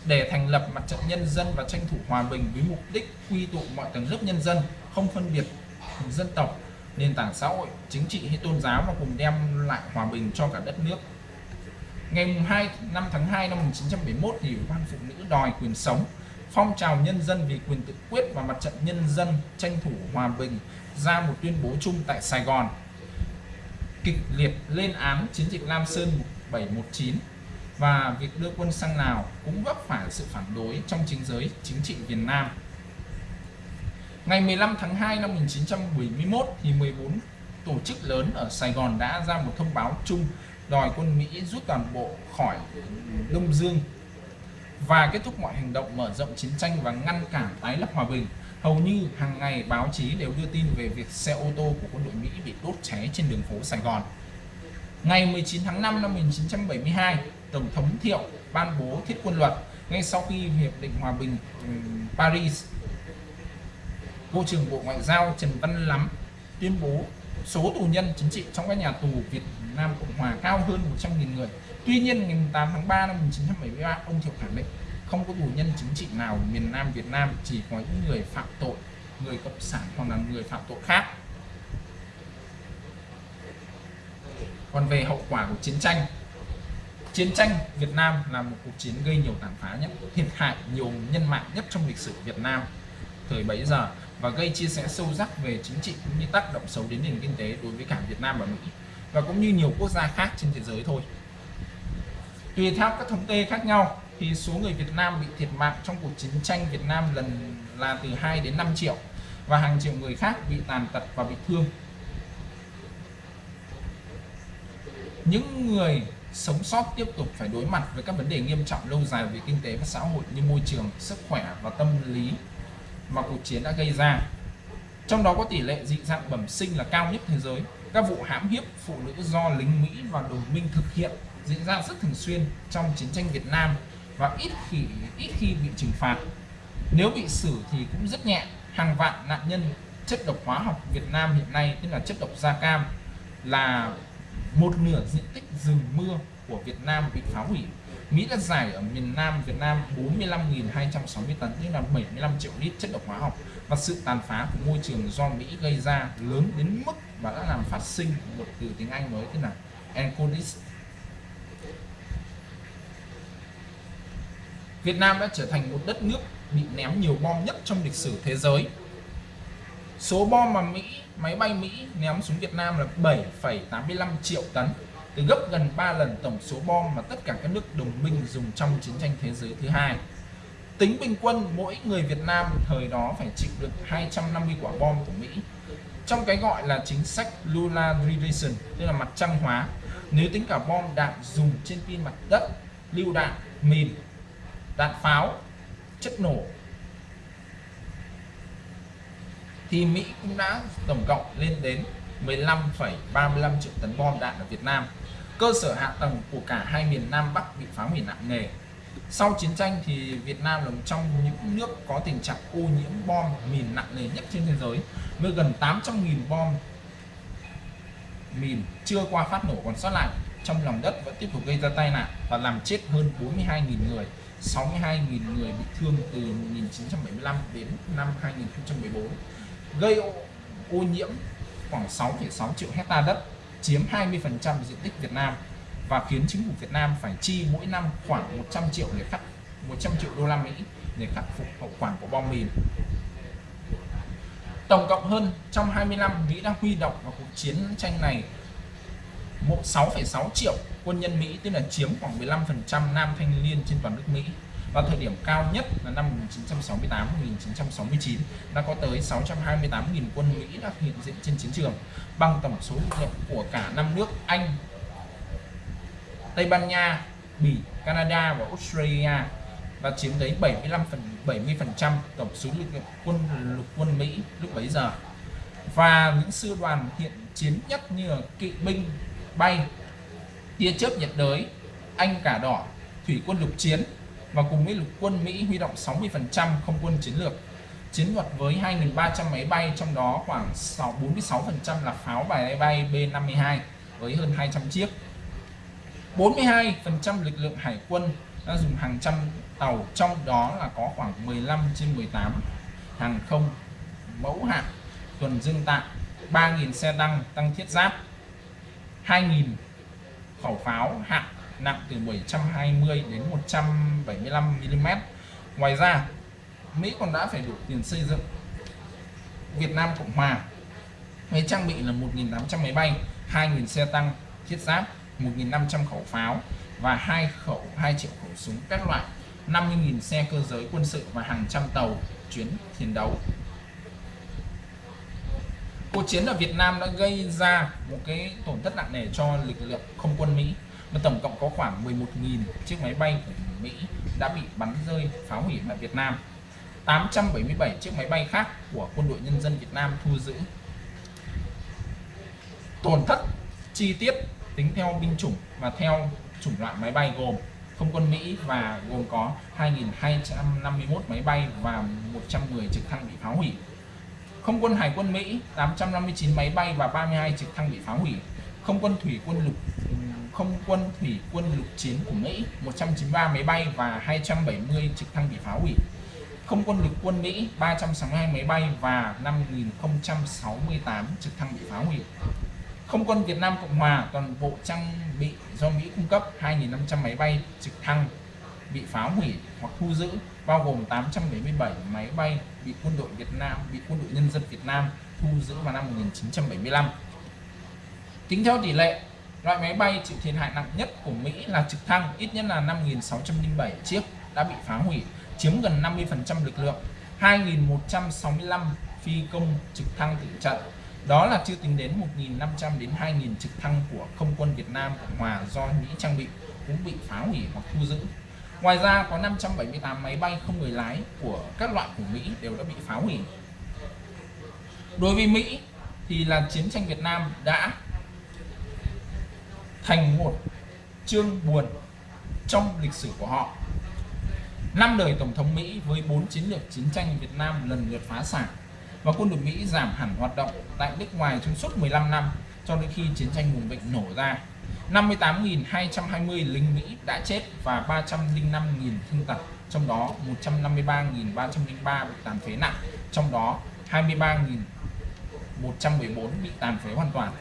để thành lập mặt trận nhân dân và tranh thủ hòa bình với mục đích quy tụ mọi tầng lớp nhân dân, không phân biệt dân tộc, nền tảng xã hội, chính trị hay tôn giáo và cùng đem lại hòa bình cho cả đất nước. Ngày 2 năm tháng 2 năm 1971 thì Ủy ban Phụ nữ đòi quyền sống phong trào nhân dân vì quyền tự quyết và mặt trận nhân dân tranh thủ hòa bình ra một tuyên bố chung tại Sài Gòn kịch liệt lên án chiến dịch Lam Sơn 719 và việc đưa quân sang Lào cũng vấp phải sự phản đối trong chính giới, chính trị Việt Nam. Ngày 15 tháng 2 năm 1971 thì 14 tổ chức lớn ở Sài Gòn đã ra một thông báo chung đòi quân Mỹ rút toàn bộ khỏi Đông Dương và kết thúc mọi hành động mở rộng chiến tranh và ngăn cản tái lập hòa bình. Hầu như hàng ngày báo chí đều đưa tin về việc xe ô tô của quân đội Mỹ bị đốt cháy trên đường phố Sài Gòn. Ngày 19 tháng 5 năm 1972, Tổng thống Thiệu ban bố thiết quân luật ngay sau khi Hiệp định Hòa bình Paris. Bộ trưởng Bộ Ngoại giao Trần Văn Lắm tuyên bố số tù nhân chính trị trong các nhà tù Việt Nam Cộng Hòa cao hơn 100.000 người. Tuy nhiên ngày 8 tháng 3 năm 1973 ông Thiệu khẳng định không có tù nhân chính trị nào miền Nam Việt Nam chỉ có những người phạm tội, người cộng sản hoặc là người phạm tội khác. Còn về hậu quả của chiến tranh Chiến tranh Việt Nam là một cuộc chiến gây nhiều tàn phá nhất, thiệt hại nhiều nhân mạng nhất trong lịch sử Việt Nam thời bấy giờ và gây chia sẻ sâu sắc về chính trị cũng như tác động xấu đến nền kinh tế đối với cả Việt Nam và Mỹ và cũng như nhiều quốc gia khác trên thế giới thôi. Tùy theo các thống kê khác nhau thì số người Việt Nam bị thiệt mạng trong cuộc chiến tranh Việt Nam lần là từ 2 đến 5 triệu và hàng triệu người khác bị tàn tật và bị thương. Những người sống sót tiếp tục phải đối mặt với các vấn đề nghiêm trọng lâu dài về kinh tế và xã hội như môi trường, sức khỏe và tâm lý mà cuộc chiến đã gây ra. Trong đó có tỷ lệ dị dạng bẩm sinh là cao nhất thế giới. Các vụ hãm hiếp phụ nữ do lính Mỹ và đồng minh thực hiện diễn ra rất thường xuyên trong chiến tranh Việt Nam và ít khi ít khi bị trừng phạt. Nếu bị xử thì cũng rất nhẹ. Hàng vạn nạn nhân chất độc hóa học Việt Nam hiện nay, tức là chất độc da cam, là một nửa diện tích rừng mưa của Việt Nam bị phá hủy. Mỹ đã giải ở miền Nam Việt Nam 45.260 tấn tức là 75 triệu lít chất độc hóa học và sự tàn phá của môi trường do Mỹ gây ra lớn đến mức và đã làm phát sinh một từ tiếng Anh mới thế là encodis. Việt Nam đã trở thành một đất nước bị ném nhiều bom nhất trong lịch sử thế giới. Số bom mà Mỹ máy bay Mỹ ném xuống Việt Nam là 7,85 triệu tấn từ gấp gần 3 lần tổng số bom mà tất cả các nước đồng minh dùng trong chiến tranh thế giới thứ hai. Tính bình quân mỗi người Việt Nam thời đó phải chịu được 250 quả bom của Mỹ. Trong cái gọi là chính sách Lunarization, tức là mặt trăng hóa, nếu tính cả bom đạn dùng trên pin mặt đất, lưu đạn, mìn, đạn pháo, chất nổ thì Mỹ cũng đã tổng cộng lên đến 15,35 triệu tấn bom đạn ở Việt Nam. Cơ sở hạ tầng của cả hai miền Nam Bắc bị phá hủy nặng nề. Sau chiến tranh thì Việt Nam là một trong những nước có tình trạng ô nhiễm bom mìn nặng nề nhất trên thế giới với gần 800.000 bom mìn chưa qua phát nổ còn sót lại trong lòng đất vẫn tiếp tục gây ra tai nạn và làm chết hơn 42.000 người 62.000 người bị thương từ 1975 đến năm 2014 gây ô, ô nhiễm khoảng 6,6 triệu hecta đất chiếm 20% diện tích Việt Nam và khiến chính phủ Việt Nam phải chi mỗi năm khoảng 100 triệu để khắc 100 triệu đô la Mỹ để khắc phục hậu quả của bom mìn. Tổng cộng hơn trong 20 năm Mỹ đã huy động vào cuộc chiến tranh này 6,6 triệu quân nhân Mỹ tức là chiếm khoảng 15% nam thanh niên trên toàn nước Mỹ và thời điểm cao nhất là năm 1968 1969 đã có tới 628.000 quân Mỹ đã hiện diện trên chiến trường, bằng tổng số lực lượng của cả năm nước Anh, Tây Ban Nha, Bỉ, Canada và Australia, và chiếm tới 75 phần 70 phần trăm tổng số lực lượng quân, lục quân Mỹ lúc bấy giờ. Và những sư đoàn hiện chiến nhất như là kỵ binh, bay, tia chớp nhiệt đới, Anh cả đỏ, thủy quân lục chiến và cùng với lục quân Mỹ huy động 60% không quân chiến lược, chiến thuật với 2.300 máy bay, trong đó khoảng 46% là pháo bài bay B-52 với hơn 200 chiếc. 42% lực lượng hải quân đã dùng hàng trăm tàu, trong đó là có khoảng 15 trên 18 hàng không, mẫu hạm, tuần dương tạm 3.000 xe tăng tăng thiết giáp 2.000 khẩu pháo hạng nặng từ 720 đến 175 mm ngoài ra, Mỹ còn đã phải đủ tiền xây dựng Việt Nam Cộng Hòa. Với trang bị là 1.800 máy bay 2.000 xe tăng, thiết giáp 1.500 khẩu pháo và 2 khẩu 2 triệu khẩu súng các loại 50.000 xe cơ giới quân sự và hàng trăm tàu chuyến chiến đấu. Cuộc chiến ở Việt Nam đã gây ra một cái tổn thất nặng nề cho lực lượng không quân Mỹ và tổng cộng có khoảng 11.000 chiếc máy bay của Mỹ đã bị bắn rơi, phá hủy tại Việt Nam. 877 chiếc máy bay khác của quân đội nhân dân Việt Nam thu giữ. Tổn thất chi tiết tính theo binh chủng và theo chủng loại máy bay gồm không quân Mỹ và gồm có 2.251 máy bay và 110 trực thăng bị phá hủy. Không quân Hải quân Mỹ 859 máy bay và 32 trực thăng bị phá hủy. Không quân thủy quân lục không quân thủy quân lục chiến của Mỹ 193 máy bay và 270 trực thăng bị phá hủy. Không quân lục quân Mỹ 362 máy bay và 5.068 trực thăng bị phá hủy. Không quân Việt Nam Cộng Hòa, toàn bộ trang bị do Mỹ cung cấp 2.500 máy bay trực thăng bị phá hủy hoặc thu giữ, bao gồm 877 máy bay bị quân đội Việt Nam, bị quân đội nhân dân Việt Nam thu giữ vào năm 1975 tính theo tỷ lệ loại máy bay chịu thiệt hại nặng nhất của Mỹ là trực thăng, ít nhất là 5.607 chiếc đã bị phá hủy, chiếm gần 50% lực lượng 2.165 phi công trực thăng tử trận đó là chưa tính đến 1.500 đến 2.000 trực thăng của không quân Việt Nam Cộng Hòa do Mỹ trang bị cũng bị phá hủy hoặc thu giữ. Ngoài ra, có 578 máy bay không người lái của các loại của Mỹ đều đã bị phá hủy. Đối với Mỹ thì là chiến tranh Việt Nam đã thành một chương buồn trong lịch sử của họ. Năm đời tổng thống Mỹ với bốn chiến lược chiến tranh Việt Nam lần lượt phá sản và quân đội Mỹ giảm hẳn hoạt động tại nước ngoài trong suốt 15 năm cho đến khi chiến tranh vùng vịnh nổ ra. 58.220 lính Mỹ đã chết và 305.000 thương tật, trong đó 153.303 bị tàn phế nặng, trong đó 23.114 bị tàn phế hoàn toàn.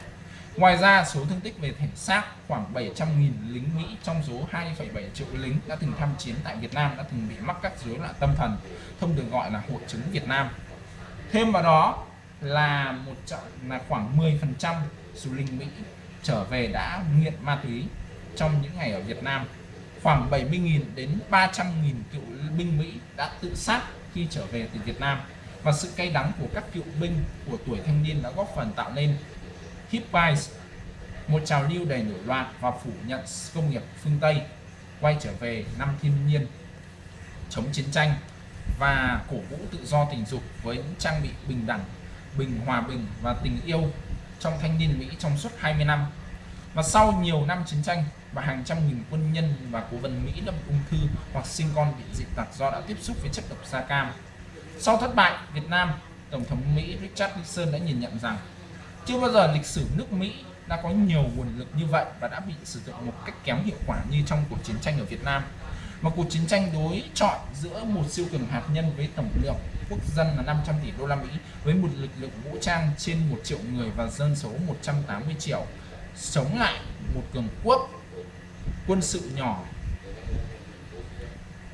Ngoài ra số thương tích về thể xác khoảng 700.000 lính Mỹ trong số 2,7 triệu lính đã từng tham chiến tại Việt Nam đã từng bị mắc các rối loạn tâm thần thông được gọi là hội chứng Việt Nam. Thêm vào đó là một là khoảng 10% số lính Mỹ trở về đã nghiện ma túy trong những ngày ở Việt Nam. Khoảng 70.000 đến 300.000 cựu binh Mỹ đã tự sát khi trở về từ Việt Nam. Và sự cay đắng của các cựu binh của tuổi thanh niên đã góp phần tạo nên hippies một trào lưu đầy nổi loạn và phủ nhận công nghiệp phương Tây, quay trở về năm thiên nhiên, chống chiến tranh và cổ vũ tự do tình dục với những trang bị bình đẳng, bình hòa bình và tình yêu trong thanh niên Mỹ trong suốt 20 năm. Và sau nhiều năm chiến tranh và hàng trăm nghìn quân nhân và cố vấn Mỹ đã ung thư hoặc sinh con bị dị tật do đã tiếp xúc với chất độc da cam. Sau thất bại, Việt Nam, Tổng thống Mỹ Richard Nixon đã nhìn nhận rằng chưa bao giờ lịch sử nước Mỹ đã có nhiều nguồn lực như vậy và đã bị sử dụng một cách kém hiệu quả như trong cuộc chiến tranh ở Việt Nam. Một cuộc chiến tranh đối chọi giữa một siêu cường hạt nhân với tổng lượng quốc dân là 500 tỷ đô la Mỹ, với một lực lượng vũ trang trên 1 triệu người và dân số 180 triệu, chống lại một cường quốc quân sự nhỏ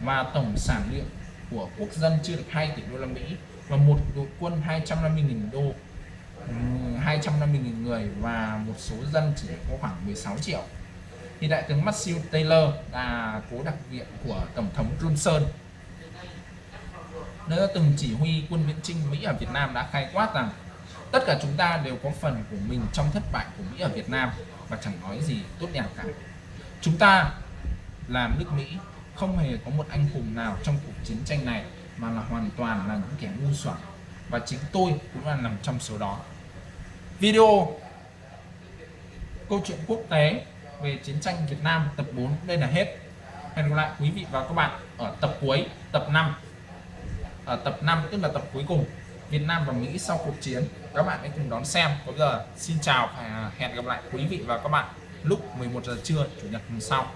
và tổng sản lượng của quốc dân chưa được 2 tỷ đô la Mỹ và một đội quân 250.000 đô 250.000 người và một số dân chỉ có khoảng 16 triệu. Thì đại tướng Matthew Taylor là cố đặc viện của tổng thống Johnson. Nơi đã từng chỉ huy quân viễn chinh Mỹ ở Việt Nam đã khai quát rằng tất cả chúng ta đều có phần của mình trong thất bại của Mỹ ở Việt Nam và chẳng nói gì tốt đẹp cả. Chúng ta là nước Mỹ không hề có một anh hùng nào trong cuộc chiến tranh này mà là hoàn toàn là những kẻ ngu xuẩn. Và chính tôi cũng là nằm trong số đó video câu chuyện quốc tế về chiến tranh Việt Nam tập 4 đây là hết. Hẹn gặp lại quý vị và các bạn ở tập cuối, tập 5 ở à, tập 5 tức là tập cuối cùng. Việt Nam và Mỹ sau cuộc chiến. Các bạn hãy cùng đón xem. Có giờ, xin chào và hẹn gặp lại quý vị và các bạn lúc 11 giờ trưa, chủ nhật hôm sau.